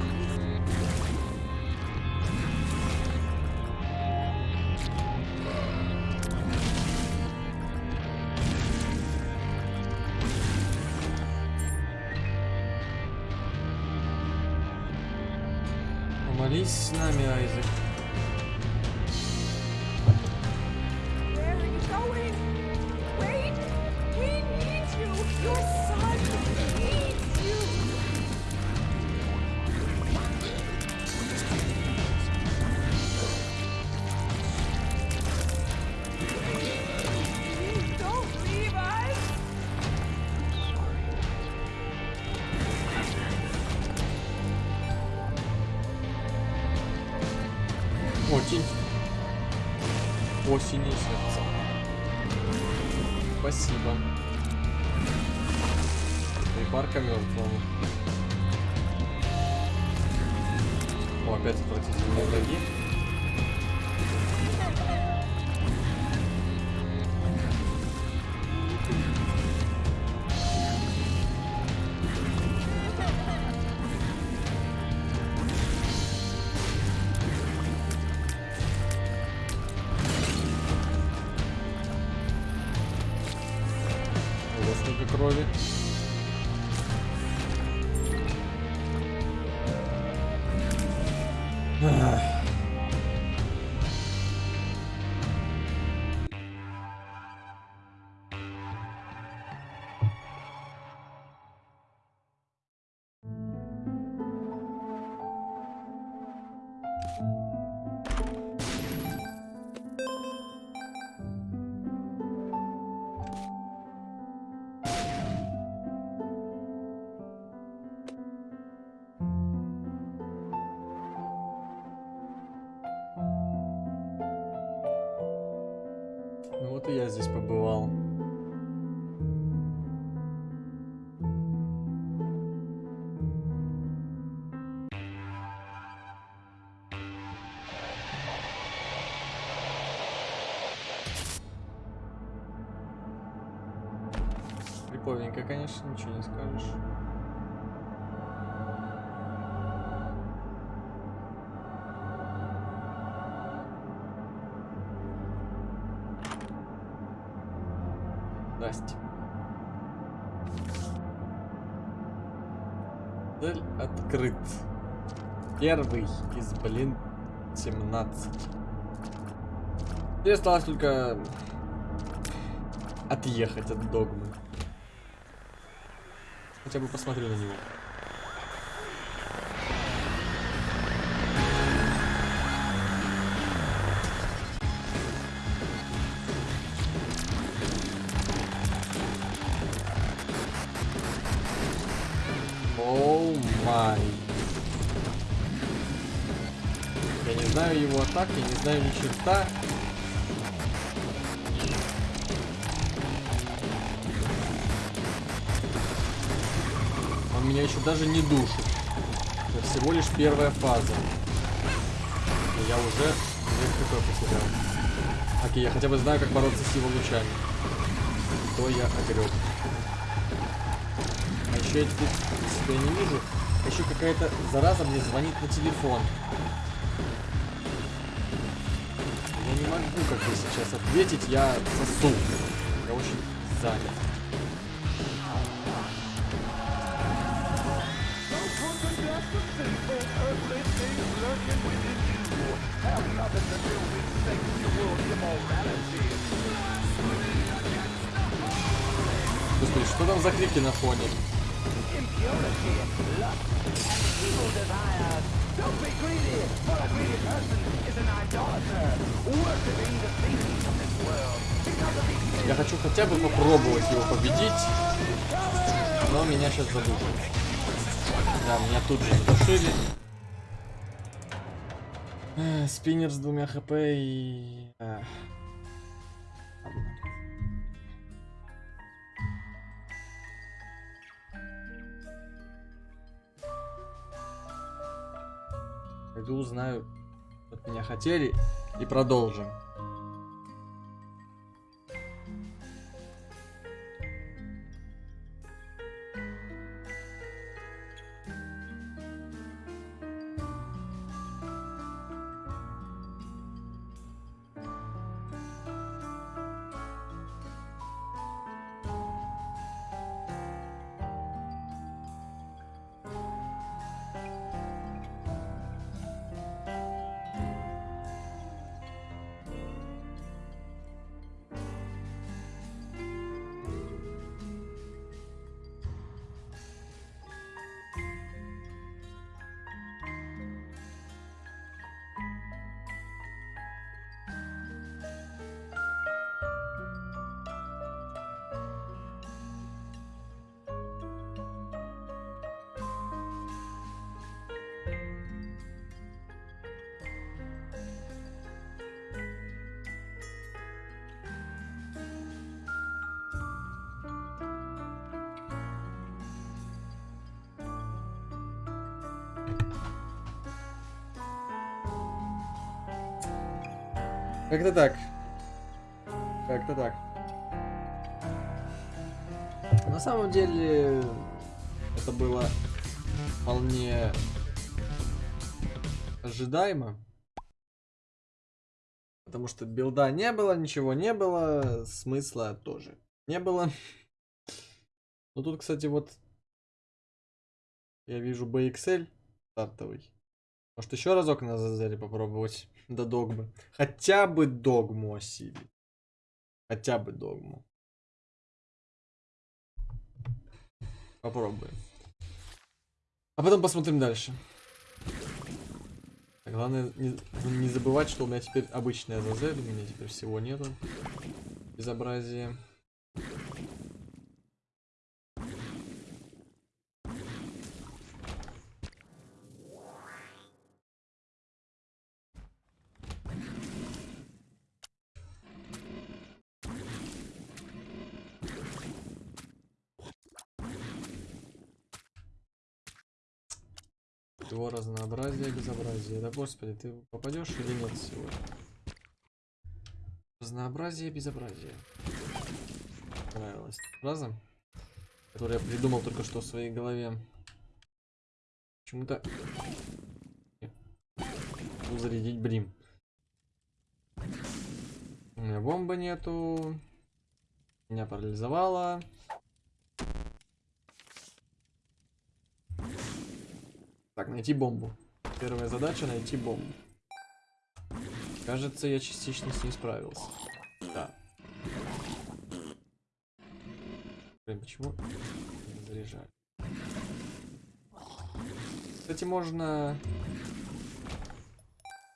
Конечно, ничего не скажешь. Здрасте. Цель открыт. Первый из, блин, 17. Теперь осталось только отъехать от догмы. Хотя бы посмотрю на него. Оу май. Я не знаю его атак, я не знаю ни черта. Меня еще даже не душит. Это всего лишь первая фаза. И я уже несколько потерял. Окей, я хотя бы знаю, как бороться с его лучами. То я огреб. А еще я теперь себя не вижу. А еще какая-то зараза мне звонит на телефон. Я не могу как бы сейчас ответить, я сосу. Я очень занят. Господи, что там за крики на фоне? Я хочу хотя бы попробовать его победить, но меня сейчас задушат. Да, меня тут же задушили. Эх, Спиннер с двумя хп и... Эх. Пойду узнаю, вот меня хотели, и продолжим. Как-то так. Как-то так. На самом деле, это было вполне ожидаемо. Потому что билда не было, ничего не было, смысла тоже не было. Ну тут, кстати, вот я вижу BXL стартовый. Может еще разок на Зазере попробовать до догмы. Хотя бы догму осилить. Хотя бы догму. Попробуем. А потом посмотрим дальше. А Главное не, не забывать, что у меня теперь обычная Азазель, у меня теперь всего нету. Безобразие. Его разнообразие, безобразие. Да господи, ты попадешь или нет сегодня? Разнообразие, безобразие. Понравилась фраза, которую я придумал только что в своей голове. Почему-то... Зарядить брим. У меня бомбы нету. Меня парализовало. Так, найти бомбу. Первая задача найти бомбу. Кажется, я частично с ней справился. Да. Блин, почему не заряжали? Кстати, можно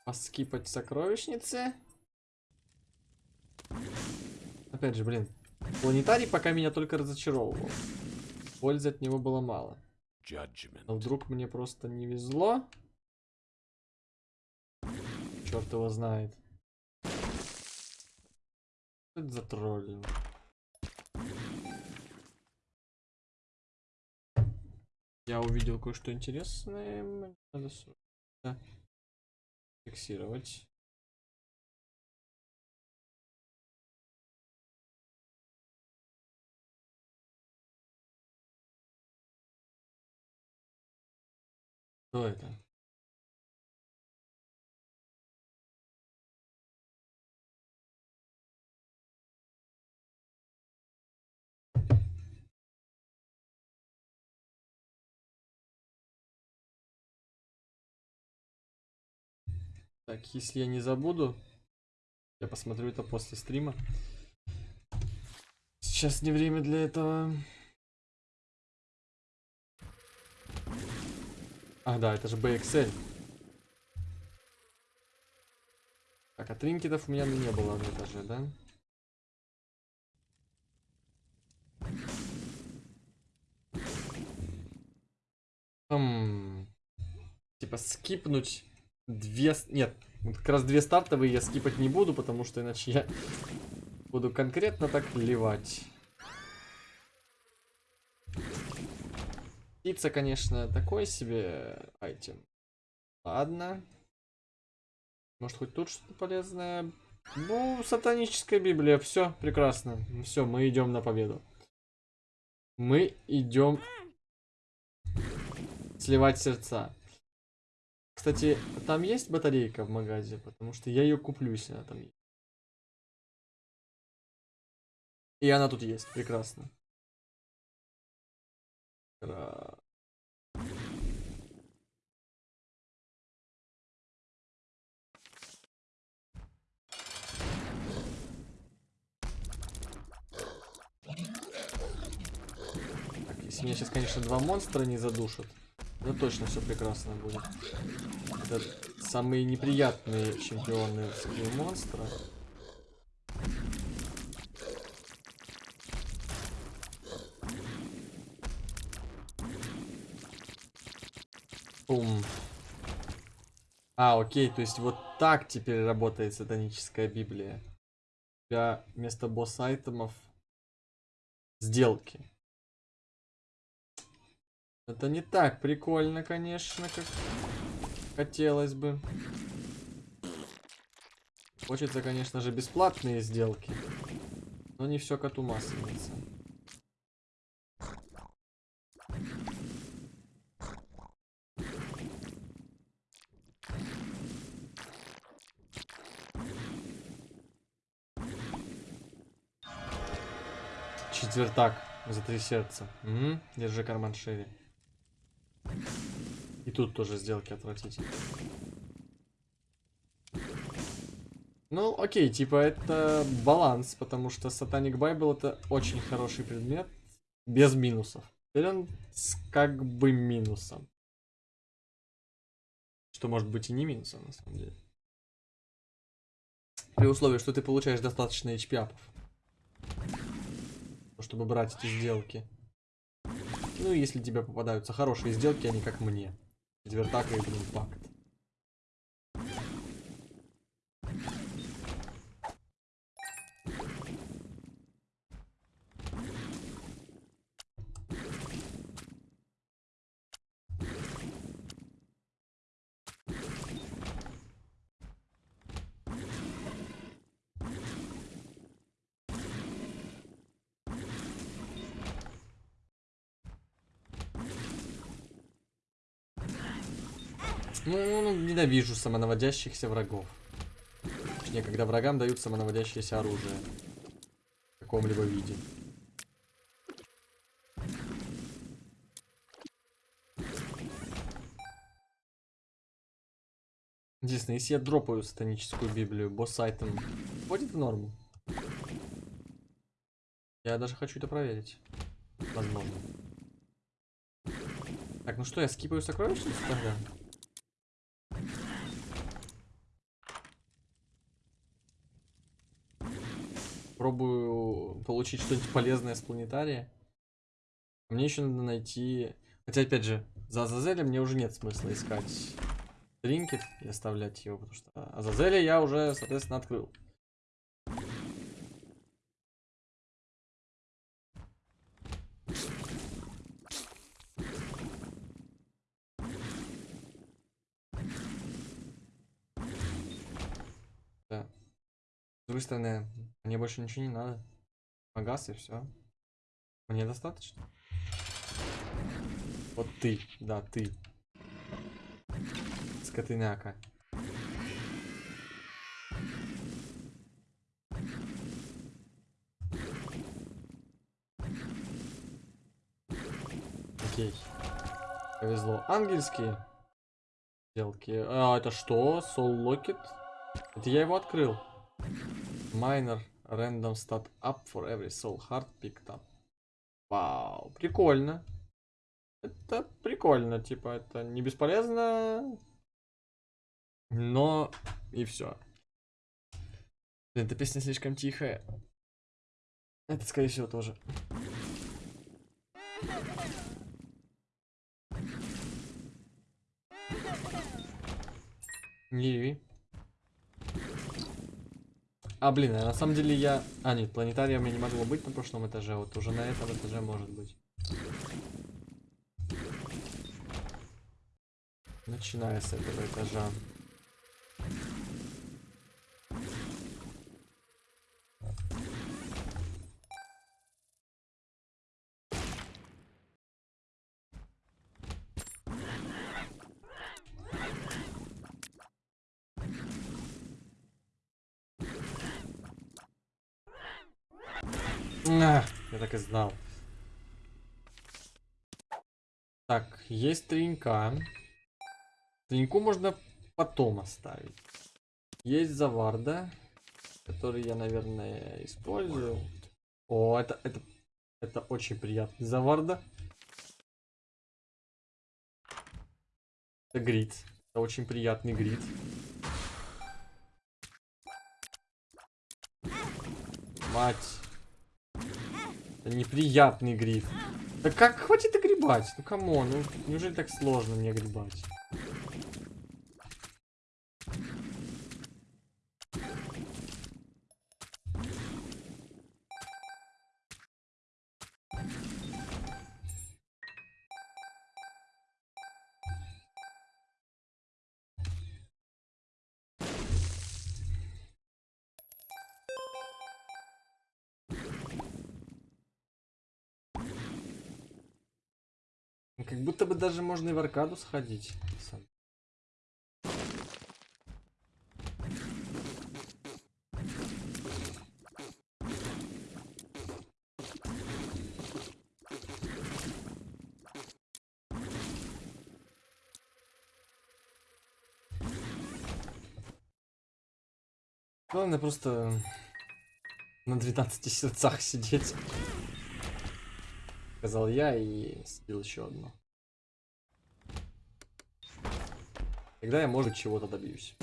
поскипать сокровищницы. Опять же, блин. Планетарий пока меня только разочаровывал. Пользы от него было мало. А вдруг мне просто не везло? Черт его знает. Что это за троллинг? Я увидел кое-что интересное. Надо срочно фиксировать. Что это? Так, если я не забуду, я посмотрю это после стрима. Сейчас не время для этого. А, да, это же BXL. Так, а тринкетов у меня не было на этаже, да? Хм. Типа скипнуть две... Нет, как раз две стартовые я скипать не буду, потому что иначе я буду конкретно так ливать. Птица, конечно, такой себе айтем. Ладно. Может, хоть тут что-то полезное? Ну, сатаническая Библия. Все, прекрасно. Все, мы идем на победу. Мы идем сливать сердца. Кстати, там есть батарейка в магазе? Потому что я ее куплю, если она там есть. И она тут есть, прекрасно. Так, если меня сейчас, конечно, два монстра не задушат, то точно все прекрасно будет. Это самые неприятные чемпионы скилл монстра. Бум. А, окей, то есть вот так теперь работает сатаническая Библия. У тебя вместо босс-айтемов сделки. Это не так прикольно, конечно, как хотелось бы. Хочется, конечно же, бесплатные сделки. Но не все коту масленица. Четвертак за три сердца. Мгм, Держи карман шире. И тут тоже сделки отвратительные. Ну, окей, типа это баланс, потому что Satanic Bible это очень хороший предмет, без минусов. Теперь он с как бы минусом. Что может быть и не минусом, на самом деле. При условии, что ты получаешь достаточно HP-апов. Чтобы брать эти сделки. Ну, если тебе попадаются хорошие сделки, не как мне. Четвертака и блин, пакт. Ну, ну, ненавижу самонаводящихся врагов. Точнее, когда врагам дают самонаводящееся оружие. В каком-либо виде. Единственное, если я дропаю сатаническую библию, босс-айтем входит в норму? Я даже хочу это проверить. Возможно. Так, ну что, я скипаю сокровищницу тогда? Пробую получить что-нибудь полезное с планетария. Мне еще надо найти... Хотя, опять же, за Азазеля мне уже нет смысла искать тринкет и оставлять его, потому что Азазеля я уже, соответственно, открыл. Да. С другой стороны, мне больше ничего не надо. Магаз и все. Мне достаточно. Вот ты, да, ты. Скотыняка. Окей. Повезло. Ангельские сделки. А, это что? Soul Locket? Это я его открыл. Minor random stat up for every soul heart picked up. Вау, прикольно. Это прикольно, типа, это не бесполезно, но и все. Эта песня слишком тихая. Это, скорее всего, тоже. Ливи. А, блин, а на самом деле я... А, нет, планетария у меня не могло быть на прошлом этаже, вот уже на этом этаже может быть. начиная с этого этажа. А, я так и знал. Так, есть тренька. Треньку можно потом оставить. Есть заварда, который я, наверное, использую. О, это, это, это очень приятный заварда. Это грит. Это очень приятный грит. Мать. Это неприятный Greed. Да как хватит огребать? Ну come on, ну неужели так сложно мне огребать? Будто бы даже можно и в аркаду сходить. Главное просто на 12 сердцах сидеть. Сказал я и слил еще одно. Тогда я, может, чего-то добьюсь.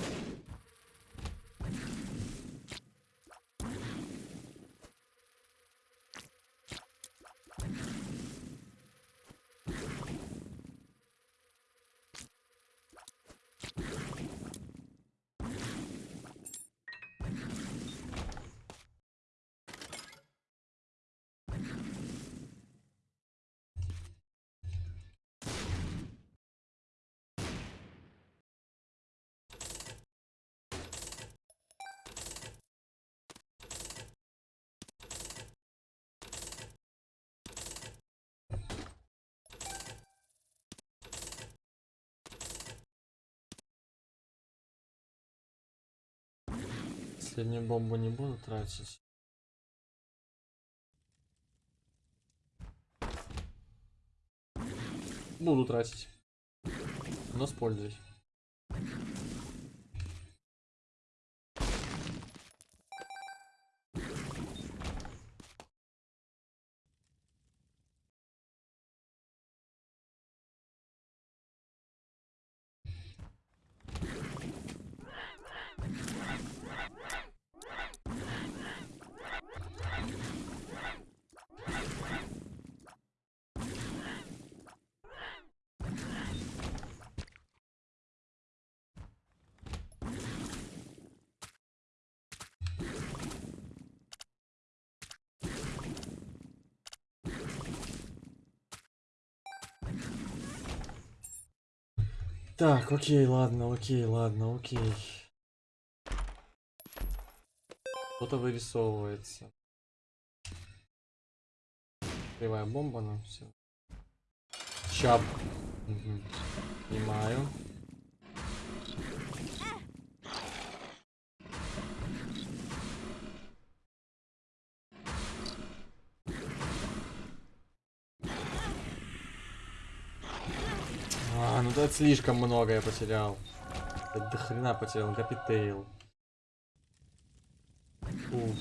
Последнюю бомбу не буду тратить. Буду тратить. Но с пользой. Так, окей, ладно, окей, ладно, окей. Что-то вырисовывается. Кривая бомба, ну все. Чап. Мгм. Понимаю. Слишком много я потерял. Я до хрена потерял, Капитейл. Уф.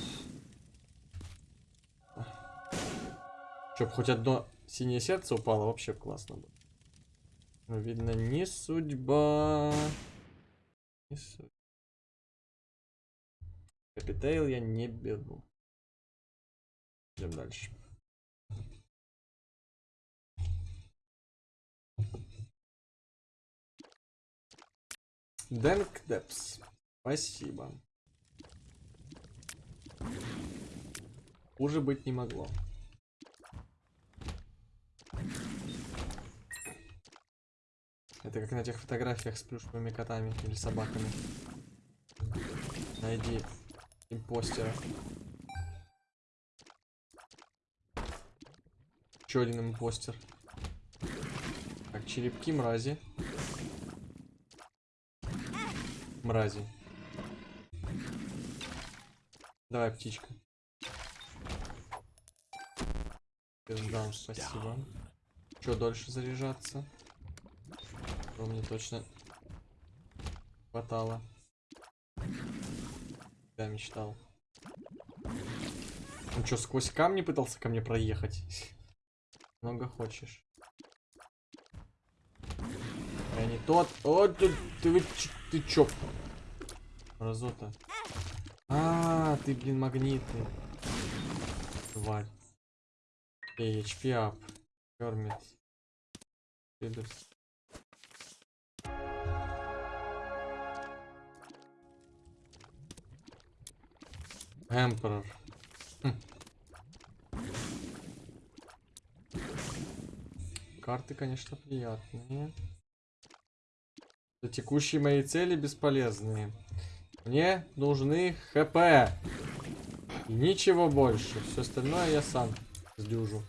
Чтоб хоть одно синее сердце упало, вообще классно бы. Но видно, не судьба. Не судьба. Капитейл я не беру. Идем дальше. Дэнк Депс. Спасибо. Хуже быть не могло. Это как на тех фотографиях с плюшевыми котами или собаками. Найди импостера. Еще один импостер. Так, черепки мрази. Мрази. Давай, птичка. Пиздам, спасибо. Че дольше заряжаться? Что мне точно хватало. Я мечтал. Он что, сквозь камни пытался ко мне проехать? Много хочешь. Я не тот. О, ты, ты, ты чё? Разота. А, ты, блин, магнитный. Тварь. Эй, HP up. Кормит. Следует. Эмперор. Хм. Карты, конечно, приятные. Но текущие мои цели бесполезные. Мне нужны ХП. И ничего больше. Все остальное я сам сдюжу.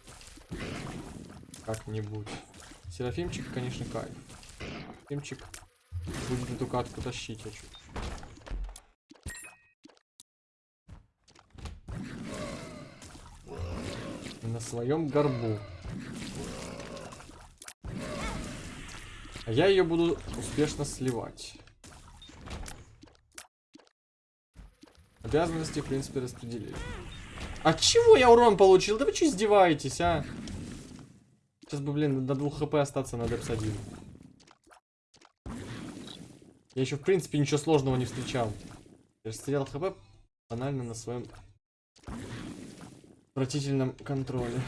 Как-нибудь. Серафимчик, конечно, кайф. Серафимчик будет эту катку тащить, я чувствую. На своем горбу. А я ее буду успешно сливать. Обязанности, в принципе, распределили. А чего я урон получил? Да вы что издеваетесь, а? Сейчас бы, блин, до 2 хп остаться на Депс 1. Я еще, в принципе, ничего сложного не встречал. Я растерял хп банально на своем отвратительном контроле.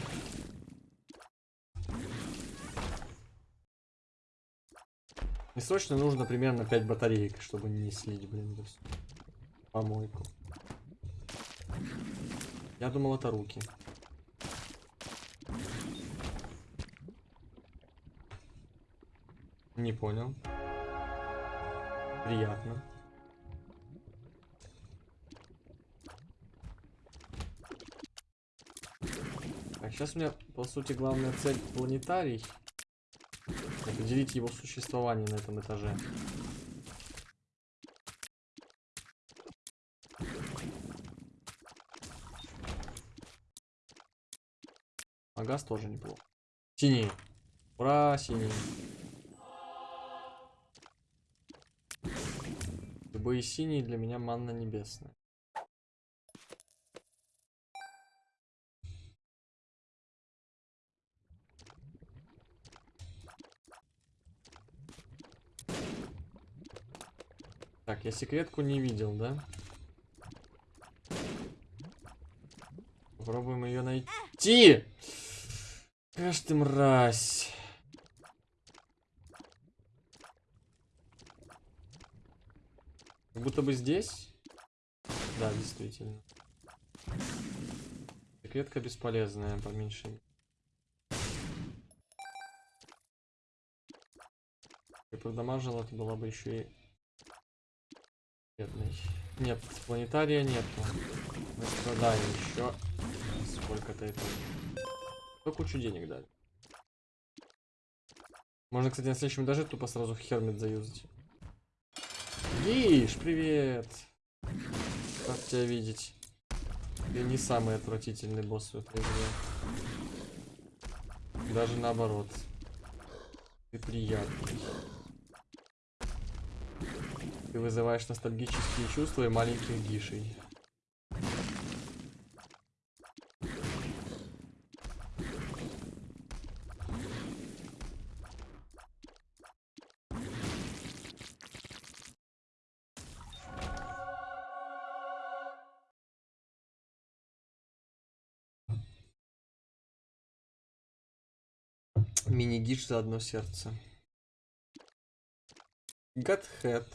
Мне срочно нужно примерно 5 батареек, чтобы не слить, блин, это всё. Помойку. Я думал, это руки. Не понял. Приятно. Так, сейчас у меня, по сути, главная цель планетарий. Определить его существование на этом этаже. А газ тоже неплохо. Синий. Ура, синий. Любые синие для меня манна небесная. Так, я секретку не видел, да? Попробуем ее найти. Аж ты мразь. Как будто бы здесь. Да, действительно. Секретка бесполезная, по меньшей мере. И продамажила, это была бы еще и бедной. Нет, планетария нету. Мы страдаем еще. Сколько-то это. Кто кучу денег дали. Можно, кстати, на следующем этаже тупо сразу Хермит заюзать. Гиш, привет! Рад тебя видеть. Ты не самый отвратительный босс в этой игре. Даже наоборот. Ты приятный. Ты вызываешь ностальгические чувства и маленьких гишей. Мини-гиш за одно сердце. Гатхэт.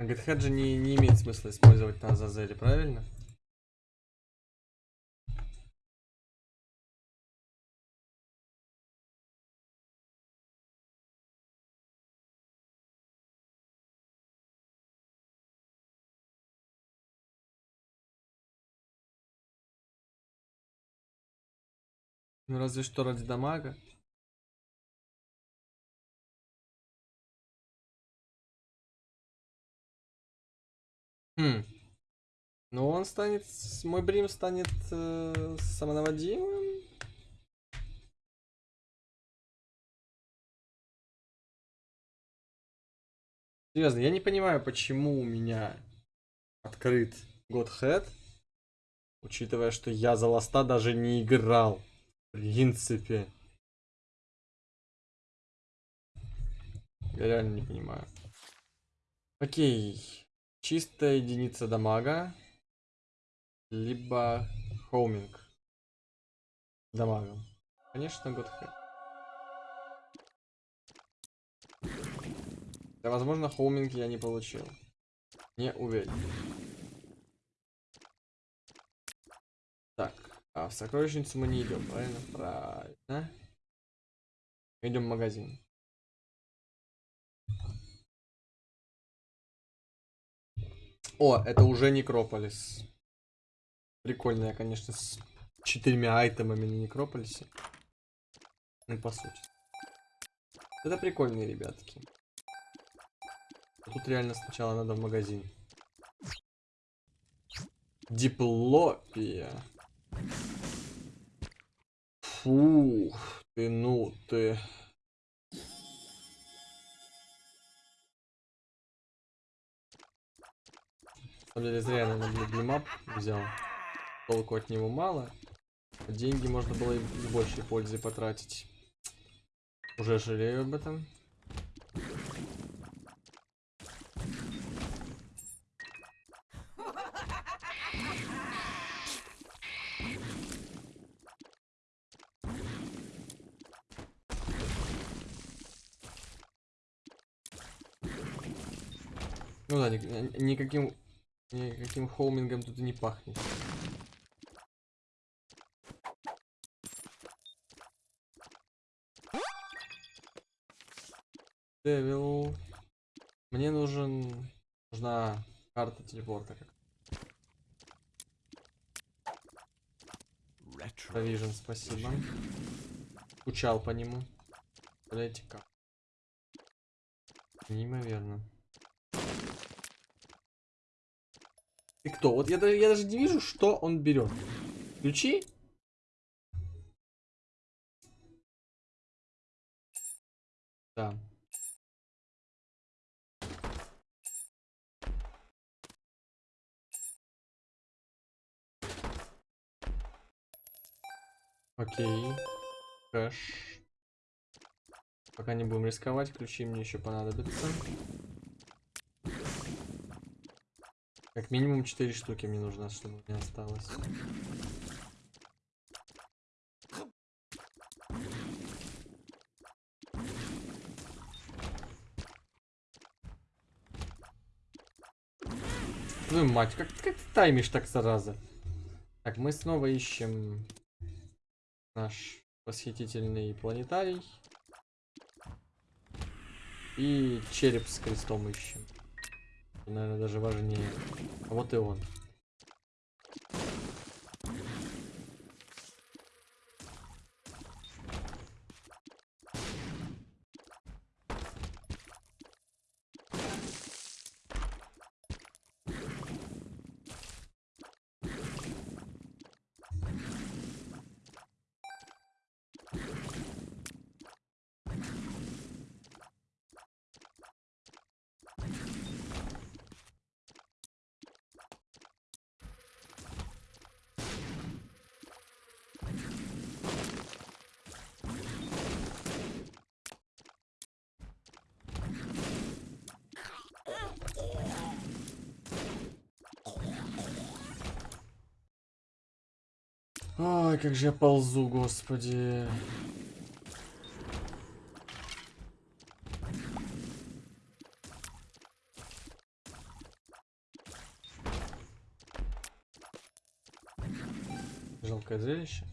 Гетхед же не, не имеет смысла использовать на Азазеле, правильно? Разве что ради дамага. Хм. Ну он станет, мой брим станет э, самонаводимым. Серьезно, я не понимаю, почему у меня открыт Godhead, учитывая, что я за Ласта даже не играл. Принципе. Я реально не понимаю. Окей. Чистая единица дамага. Либо homing. Дамагом. Конечно, Godhead. Да, возможно, homing я не получил. Не уверен. Так, а в сокровищницу мы не идем, правильно? Правильно. Идем в магазин. О, это уже Некрополис. Прикольная, конечно, с четырьмя айтемами на Некрополисе. Ну, по сути. Это прикольные ребятки. Тут реально сначала надо в магазин. Диплопия. Фух, ты ну ты. На деле зря я, наверное, блимап взял. Толку от него мало. Деньги можно было и с большей пользой потратить. Уже жалею об этом. Ну да, ни- ни- никаким, никаким хоумингом тут и не пахнет. Девил. Мне нужен... Нужна карта телепорта. Провижен, спасибо. Скучал по нему. Представляете как? Неимоверно. Ты кто? Вот я, я даже не вижу, что он берет. Ключи? Да. Окей. Кэш. Пока не будем рисковать, ключи мне еще понадобятся. Как минимум 4 штуки мне нужно, чтобы у меня осталось. Ну мать, как, как ты таймишь так зараза? Так, мы снова ищем наш восхитительный планетарий. И череп с крестом ищем. Наверное, даже важнее. Вот и он. Ой, как же я ползу, господи. Жалкое зрелище.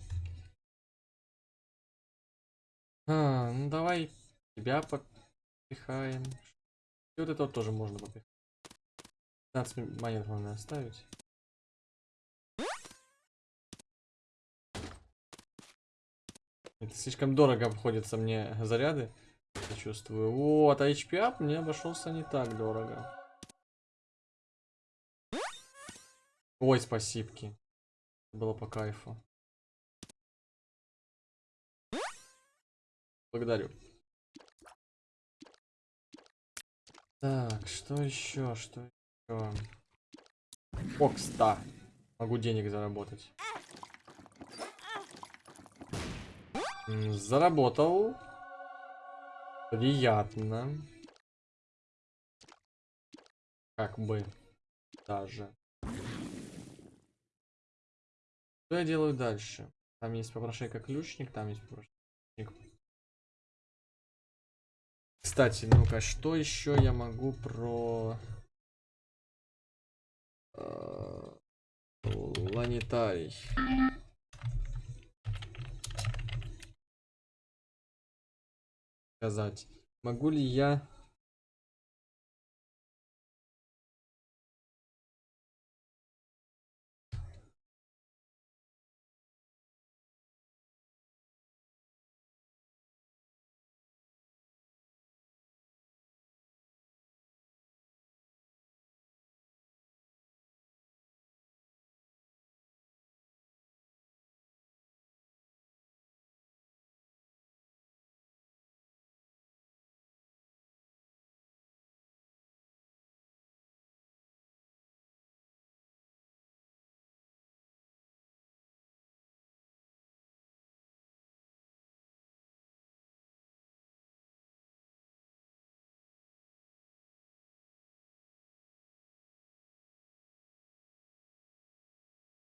А, ну давай тебя попихаем. И вот это вот тоже можно попихать. 15 монет можно оставить. Это слишком дорого обходятся мне заряды. Я чувствую. Вот, а HP up мне обошелся не так дорого. Ой, спасибки. Было по кайфу. Благодарю. Так, что еще? Что еще? О, кста. Могу денег заработать. М, Заработал. Приятно. Как бы. Даже. Что я делаю дальше? Там есть попрошайка ключник, там есть попрошайка. Кстати, ну-ка, что еще я могу про... э, Планетарий. Сказать. Могу ли я...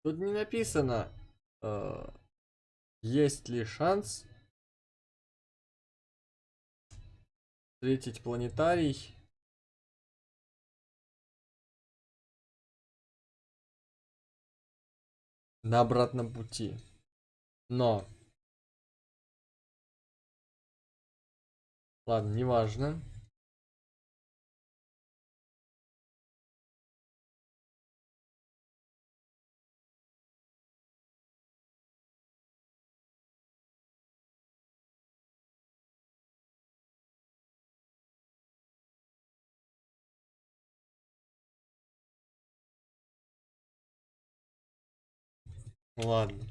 Тут не написано, э, есть ли шанс встретить планетарий. На обратном пути. Но. Ладно, неважно. Ладно.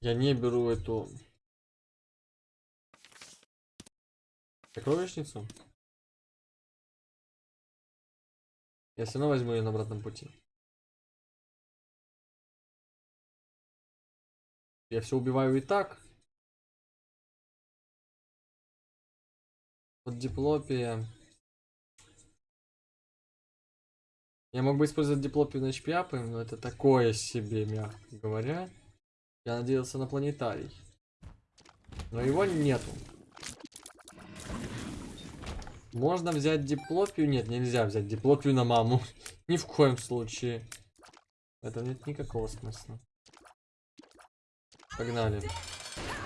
Я не беру эту сокровищницу. Я все равно возьму ее на обратном пути. Я все убиваю и так. Вот диплопия. Я мог бы использовать диплопию на HP но это такое себе, мягко говоря. Я надеялся на планетарий. Но его нету. Можно взять диплопию? Нет, нельзя взять диплопию на маму. Ни в коем случае. В этом нет никакого смысла. Погнали.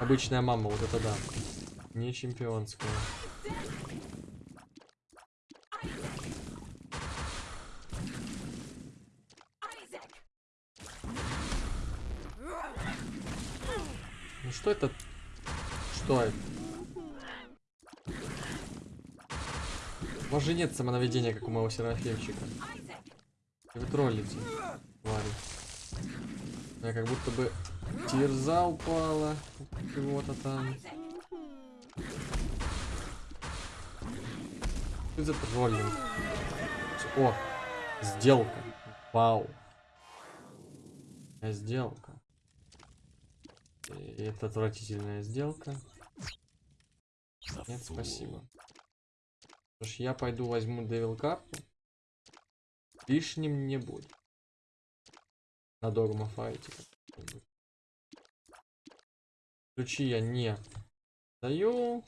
Обычная мама, вот это да. Не чемпионская. Что это? Что это? У вас же нет самонаведения, как у моего Серафимчика. И вы троллите, твари. Я как будто бы тирза упала. Чего-то там. Что за троллинг? О, сделка. Вау. Сделка. Это отвратительная сделка. Нет, спасибо. Что ж, я пойду возьму Девил карту. Лишним не будет. На догма файте. Ключи я не даю.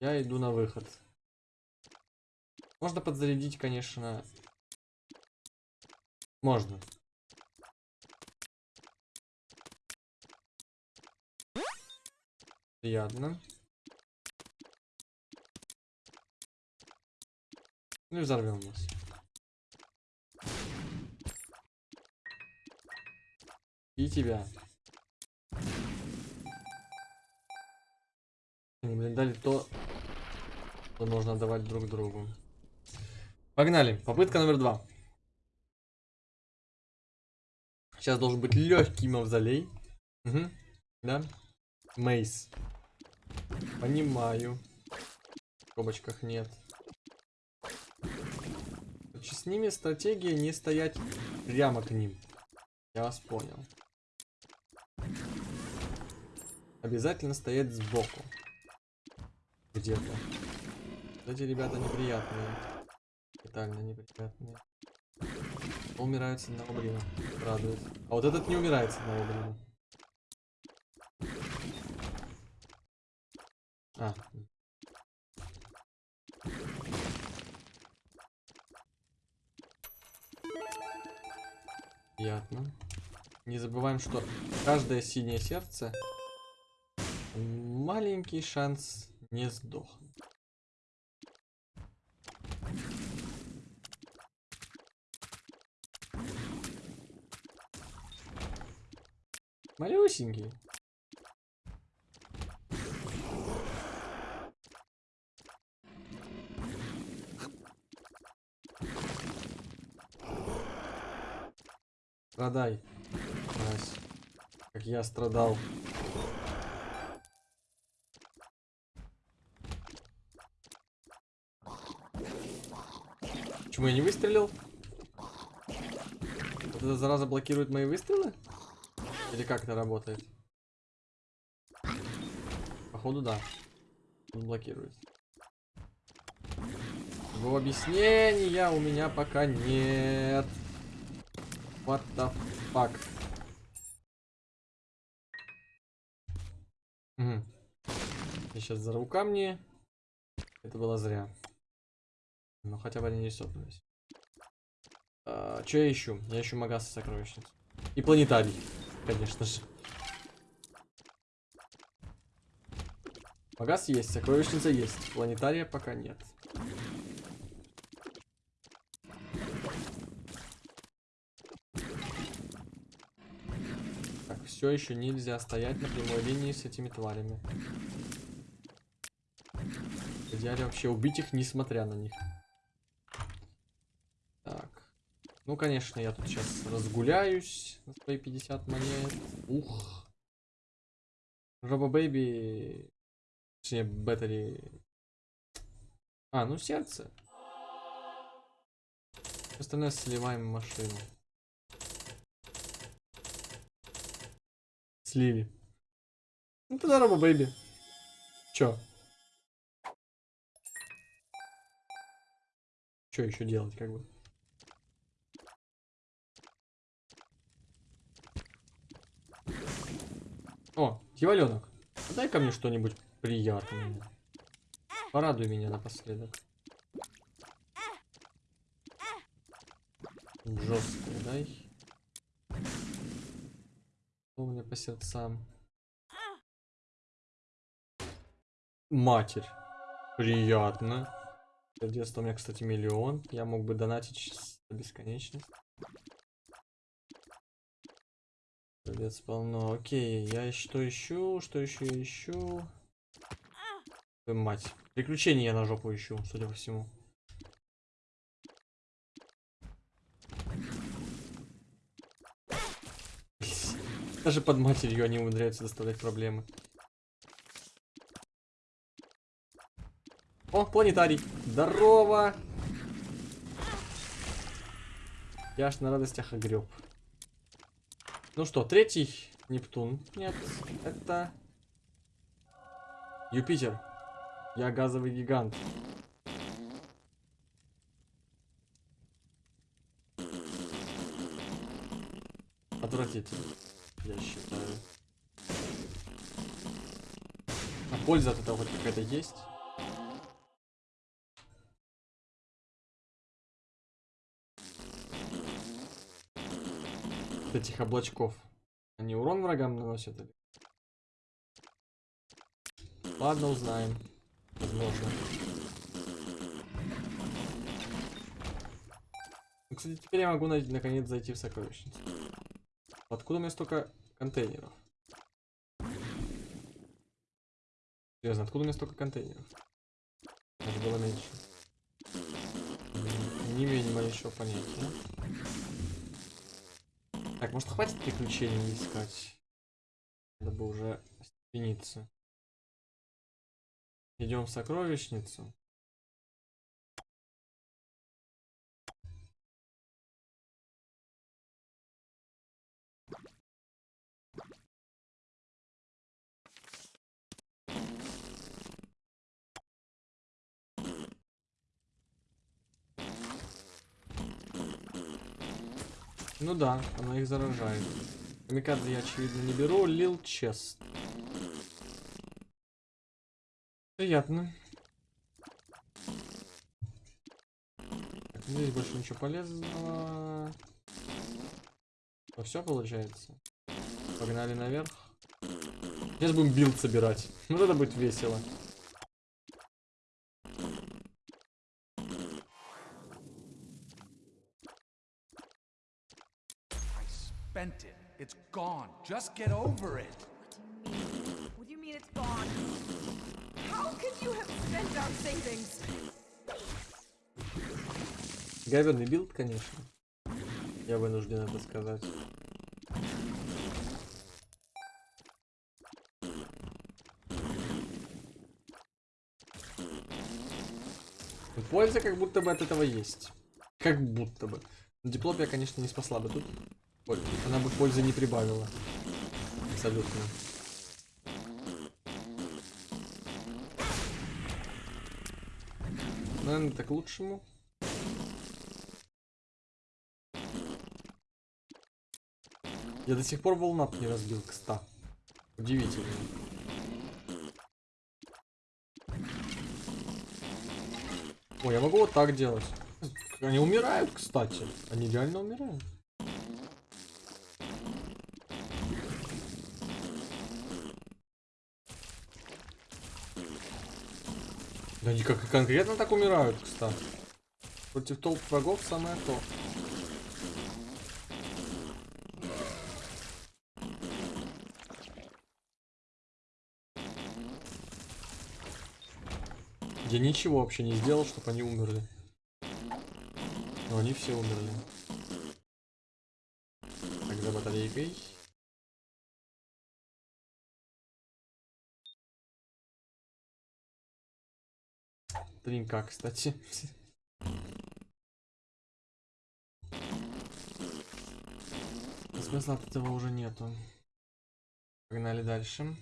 Я иду на выход. Можно подзарядить, конечно. Можно. Приятно. Ну и взорвем нас. И тебя. Они, блин, дали то, что нужно давать друг другу. Погнали. Попытка номер два. Сейчас должен быть легкий мавзолей. Угу. Да. Мейс. Понимаю. В скобочках нет. Короче, с ними стратегия не стоять прямо к ним. Я вас понял. Обязательно стоять сбоку. Где-то. Эти ребята неприятные. Тотально неприятные. Умирают с одного блина. Радует. А вот этот не умирает с одного блина. А. Приятно. Не забываем, что каждое синее сердце маленький шанс не сдохнуть. Малюсенький. Страдай, мразь, как я страдал. Почему я не выстрелил? Вот эта зараза блокирует мои выстрелы? Или как это работает? Походу да. Он блокирует. Его объяснения у меня пока нет. What the fuck? Угу. Я сейчас взорву камни. Это было зря. Но хотя бы они не сопнулись. А, что я ищу? Я ищу Магаса сокровищницу. И планетарий, конечно же. Магаз есть, сокровищница есть. Планетария пока нет. Все еще нельзя стоять на прямой линии с этими тварями. В идеале вообще убить их, несмотря на них. Так. Ну, конечно, я тут сейчас разгуляюсь на свои 50 монет. Ух. Робо Бэйби. Точнее, Беттери. А, ну сердце. Остальное сливаем в машину. Слили. Ну Робо Бэйби. Чё? Что еще делать, как бы? О, дьяволенок. дай ко мне что-нибудь приятное. Порадуй меня напоследок. Жесткое, дай. Что у меня по сердцам? Матерь. Приятно. Детство у меня, кстати, миллион. Я мог бы донатить до бесконечности. Овец полно. Окей, я что ищу? Что еще ищу? Мать. Приключения я на жопу ищу, судя по всему. Даже под матерью они умудряются доставлять проблемы. О, планетарий. Здорово. Я аж на радостях огреб. Ну что, третий Нептун. Нет, это Юпитер. Я газовый гигант. Отвратительно, я считаю. А польза от этого хоть какая-то есть? этих облачков. Они урон врагам наносят или? Ладно, узнаем. Возможно. Ну, Кстати, теперь я могу на- наконец зайти в сокровищницу. Откуда у меня столько контейнеров? Серьезно, откуда у меня столько контейнеров? Это было меньше. Не имею ни малейшего понятия. Так, может хватит приключений искать? Надо бы уже остепениться. Идем в сокровищницу. Ну да, она их заражает. Камикадзе я, очевидно, не беру. Lil Chest. Приятно. Так, здесь больше ничего полезного. Ну все получается. Погнали наверх. Сейчас будем билд собирать. Вот это будет весело. I spent it. It's gone. Just get over it. What do you mean it's gone? How could you have spent our savings? Говенный билд, конечно. Я вынужден это сказать. Польза как будто бы от этого есть. Как будто бы. Но диплопия, конечно, не спасла бы тут. Она бы пользы не прибавила. Абсолютно. Наверное, так лучшему. Я до сих пор волнап не разбил к 100. Удивительно. Ой, я могу вот так делать. Они умирают, кстати. Они реально умирают. Они как конкретно так умирают, кстати. Против толп врагов самое то. Я ничего вообще не сделал, чтобы они умерли. Но они все умерли. Так, за батарейкой. Тринка, кстати. Смысла от этого уже нету. Погнали дальше.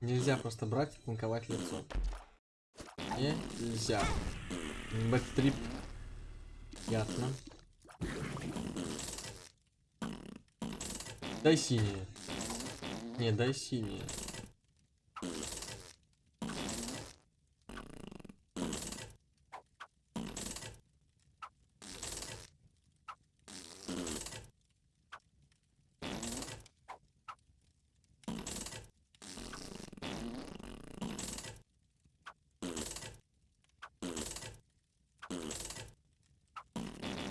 Нельзя просто брать и танковать лицо. Нельзя. Бэттрип. Ясно. Дай синие. Не, дай синие.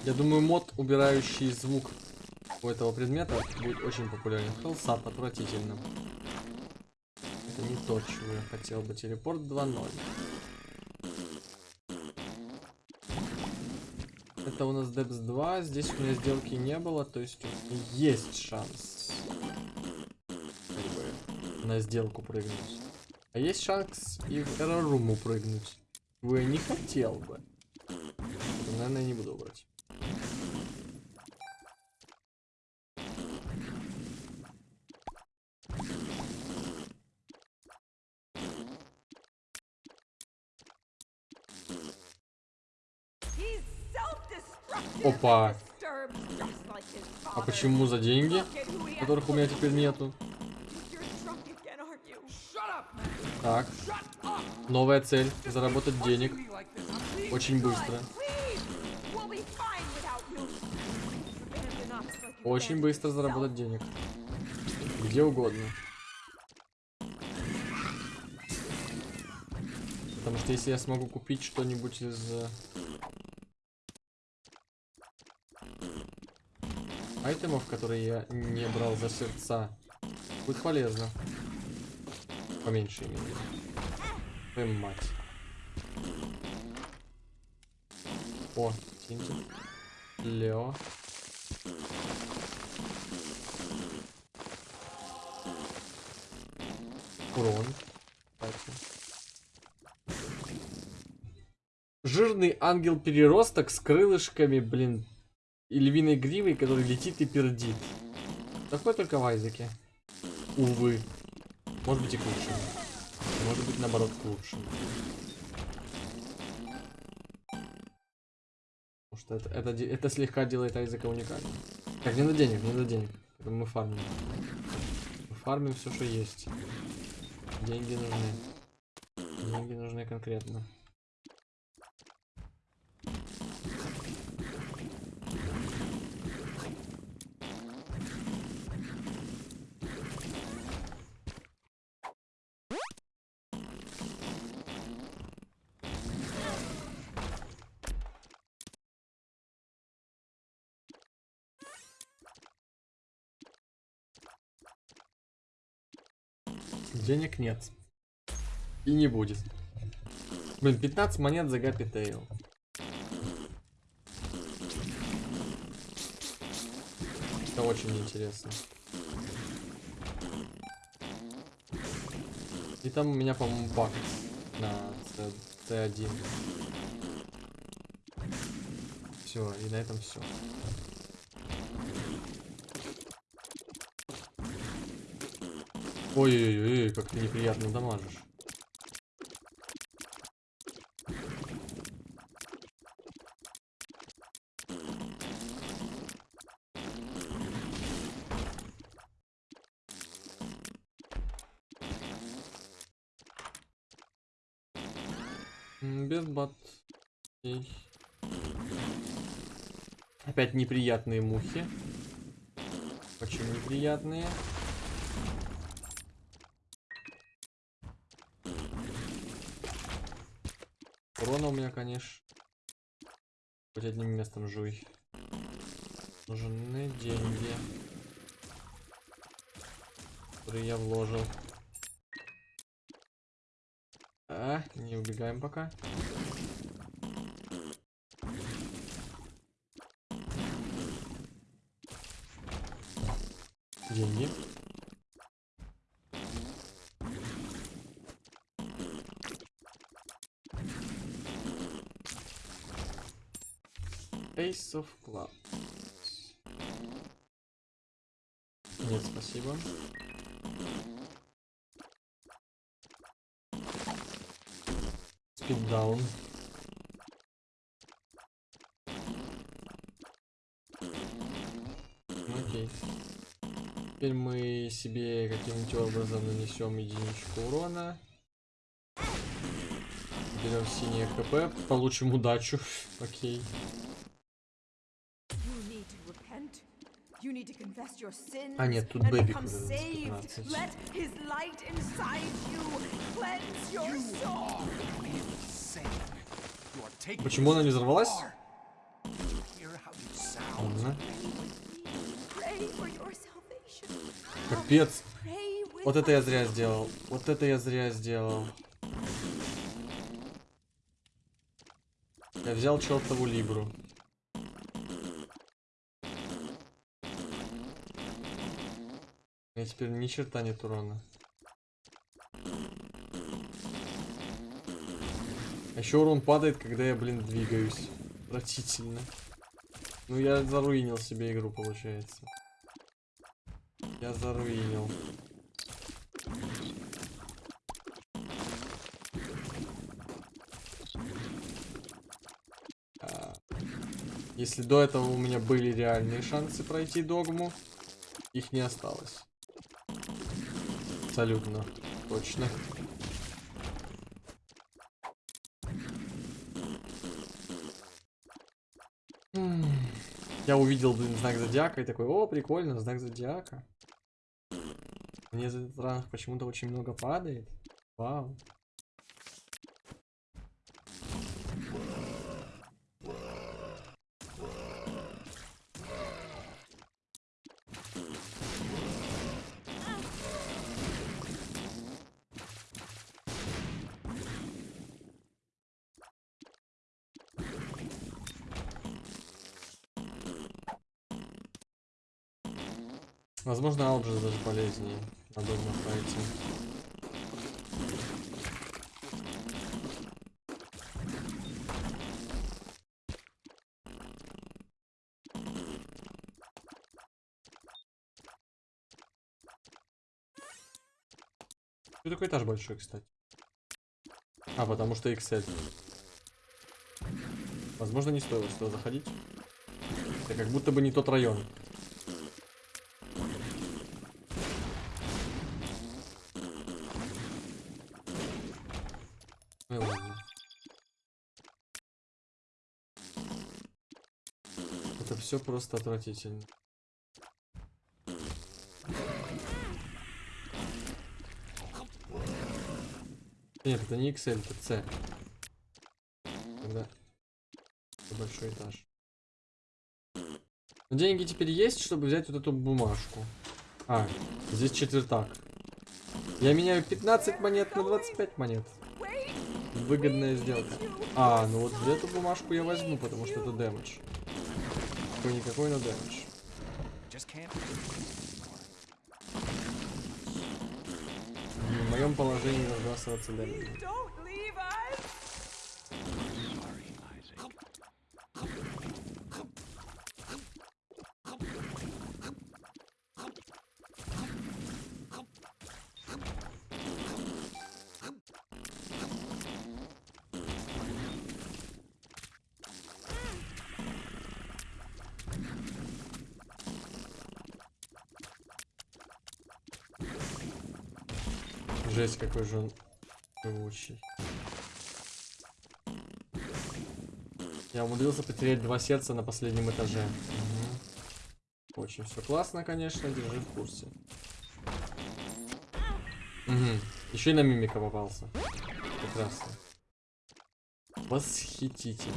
Я думаю, мод, убирающий звук у этого предмета, будет очень популярен. Хелсап отвратительно. Это не то, чего я хотел бы. Телепорт 2.0. Это у нас Депс 2. Здесь у меня сделки не было, то есть есть шанс на сделку прыгнуть. А есть шанс и в Room прыгнуть. Вы не хотел бы. Наверное, не буду брать. Опа. А почему за деньги, которых у меня теперь нету? Так, Новая цель. Заработать денег. Очень быстро. Очень быстро заработать денег. Где угодно. Потому что если я смогу купить что-нибудь из... Айтемов, которые я не брал за сердца, будет полезно. По меньшей мере. Твою мать. О, Тинти. Лео. Урон. Жирный ангел-переросток с крылышками, блин, и львиной гривой, который летит и пердит. Такой только в Айзеке. Увы. Может быть и к лучшему. Может быть наоборот к лучшему. Потому что это, это, это слегка делает Айзека уникальным. Так, не на денег, не на денег. Это мы фармим. Мы фармим все, что есть. Деньги нужны. Деньги нужны конкретно. Денег нет. И не будет. Блин, 15 монет за Гапи Тейл. Это очень интересно. И там у меня, по-моему, баг на Т1. Все, и на этом все. Ой-ой-ой, как ты неприятно дамажишь. Без бат. Опять неприятные мухи. Очень неприятные. Урона у меня, конечно. Хоть одним местом жуй. Нужны деньги. Которые я вложил. А, не убегаем пока. Ace of Clubs. Нет, спасибо. Спиддаун. Окей. Теперь мы себе каким-нибудь образом нанесем единичку урона. Берем синее хп, получим удачу. Окей. You How you sound. Ладно. Pray for your salvation. Капец. Вот это я зря сделал. Вот это я зря сделал. Я взял чертову либру. Меня теперь ни черта нет урона. А еще урон падает, когда я, блин, двигаюсь. Отвратительно. Ну я заруинил себе игру, получается. Я заруинил. А, Если до этого у меня были реальные шансы пройти догму, их не осталось абсолютно точно. Я увидел, блин, знак зодиака и такой, о, прикольно, знак зодиака. Мне за этот ранг почему-то очень много падает. Вау. Возможно, Алджи даже полезнее на догма файте. Что такой этаж большой, кстати? А, потому что XL. Возможно, не стоило сюда заходить. Это как будто бы не тот район. Ну и ладно. Это все просто отвратительно. Нет, это не XL, это C. Тогда большой этаж. Но деньги теперь есть, чтобы взять вот эту бумажку. А, здесь четвертак. Я меняю 15 монет на 25 монет. Выгодная сделка. А, ну вот эту бумажку я возьму, потому что это дэмэдж. Какой-никакой, но дэмэдж. В моем положении разбрасываться дэмэджем. don't leave us! Sorry, Isaac. Жесть, какой же он живучий. Я умудрился потерять два сердца на последнем этаже. Мгм. Очень все классно, конечно, держи в курсе. Еще и на мимика попался. Прекрасно. Восхитительно.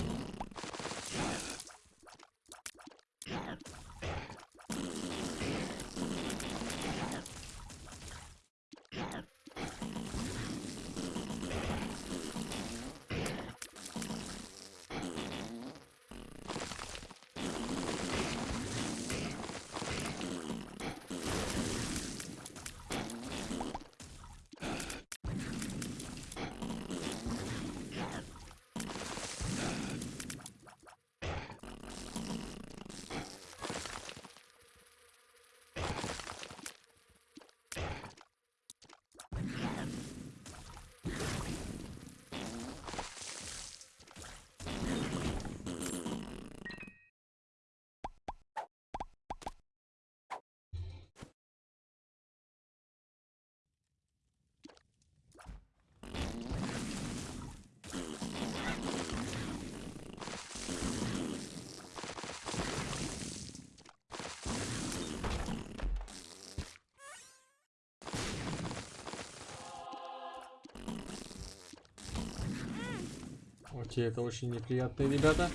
Окей, это очень неприятные ребята.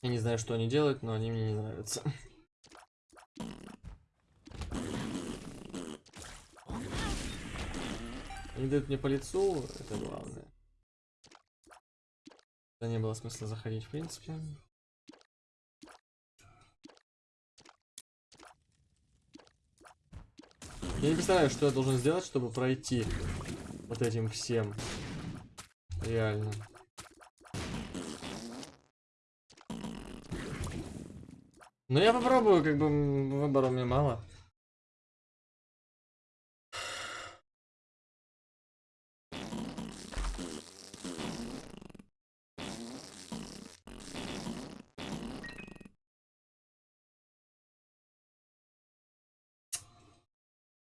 Я не знаю, что они делают, но они мне не нравятся. Они дают мне по лицу, это главное. Да не было смысла заходить, в принципе. Я не представляю, что я должен сделать, чтобы пройти вот этим всем. Реально. Ну я попробую, как бы выбора у меня мало.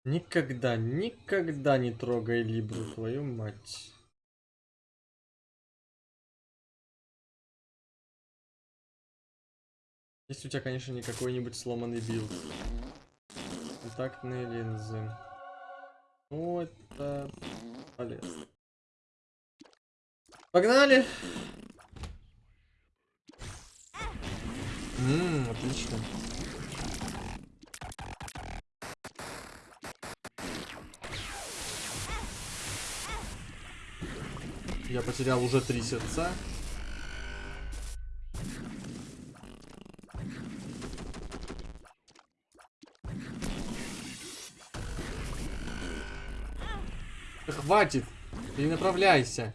Никогда, никогда не трогай Либру, твою мать. Если у тебя, конечно, не какой-нибудь сломанный билд. Контактные линзы. Ну, это полезно. Погнали! Ммм, отлично. Я потерял уже три сердца. Хватит! Перенаправляйся.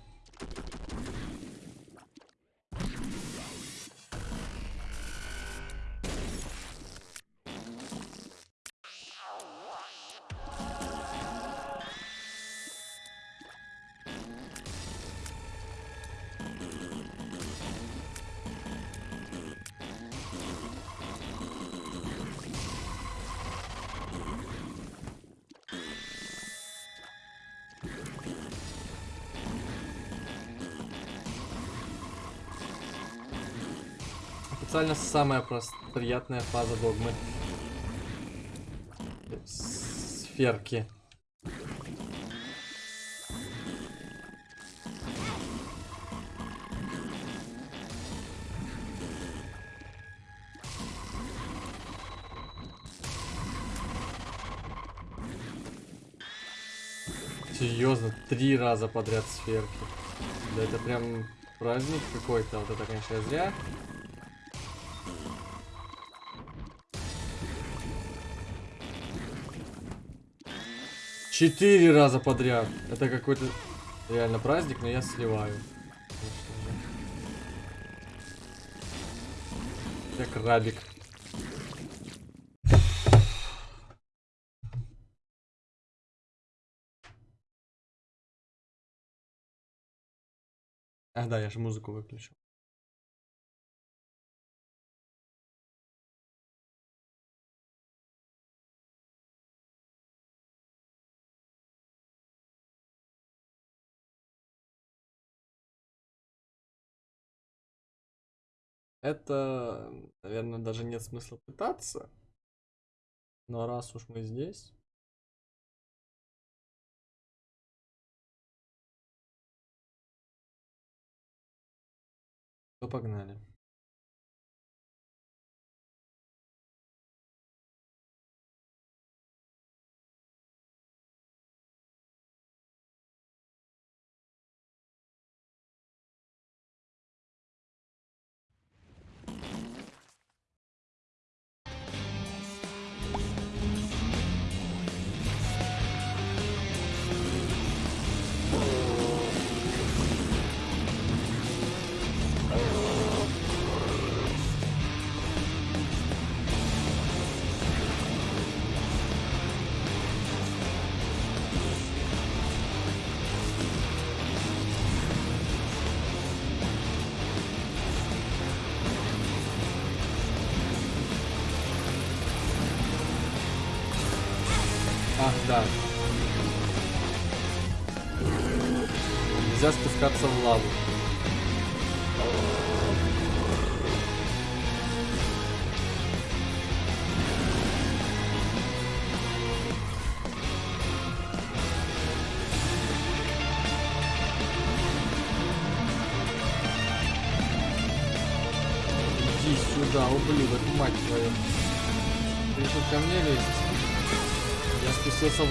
Официально самая прос- приятная фаза догмы. Сферки. Серьезно, три раза подряд сферки. Да это прям праздник какой-то. Вот это, конечно, зря. Четыре раза подряд. Это какой-то реально праздник, но я сливаю. Я крабик. А, да, я же музыку выключил. Это, наверное, даже нет смысла пытаться. Но раз уж мы здесь... То погнали.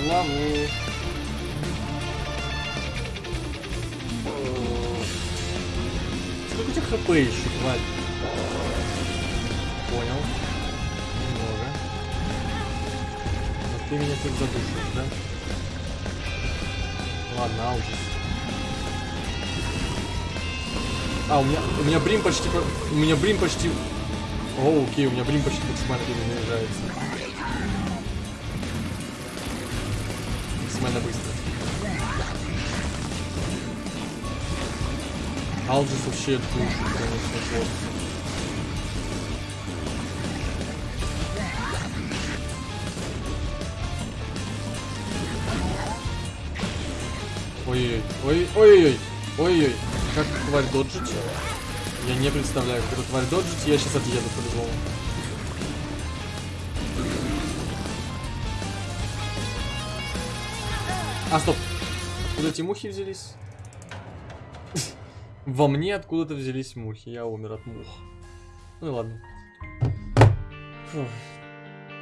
Лаву. Сколько у тебя хп еще, тварь? Понял. Немного. Но ты меня тут задушишь, да? Ладно, Алджис. А, у меня, у меня брим почти, по- у меня брим почти... О, окей, у меня брим почти максимально перезаряжается. Максимально быстро. Алджис вообще душит, конечно, просто. Ой-ой-ой, ой-ой-ой, ой-ой, как тварь доджить? Я не представляю, как эту тварь доджить, я сейчас отъеду по-любому. А, стоп. Откуда эти мухи взялись? Во мне откуда-то взялись мухи. Я умер от мух. Ну и ладно.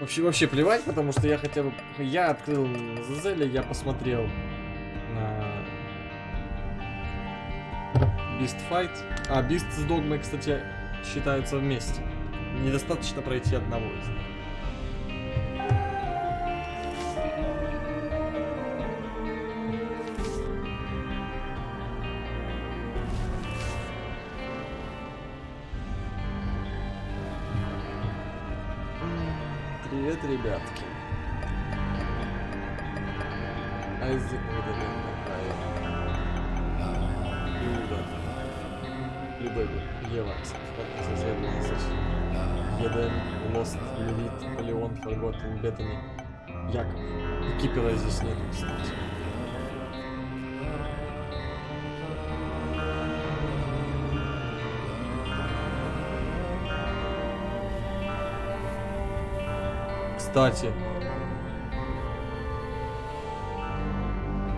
Вообще, вообще плевать, потому что я хотя бы... Я открыл Зазеля, я посмотрел на... Beast Fight. А, Beast с Догмой, кстати, считаются вместе. Недостаточно пройти одного из них. Здесь нету, кстати. Кстати,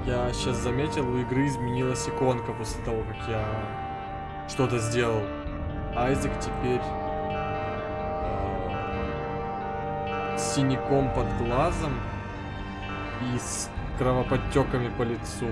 я сейчас заметил, у игры изменилась иконка после того, как я что-то сделал. Айзек теперь э, с синяком под глазом и с кровоподтеками по лицу.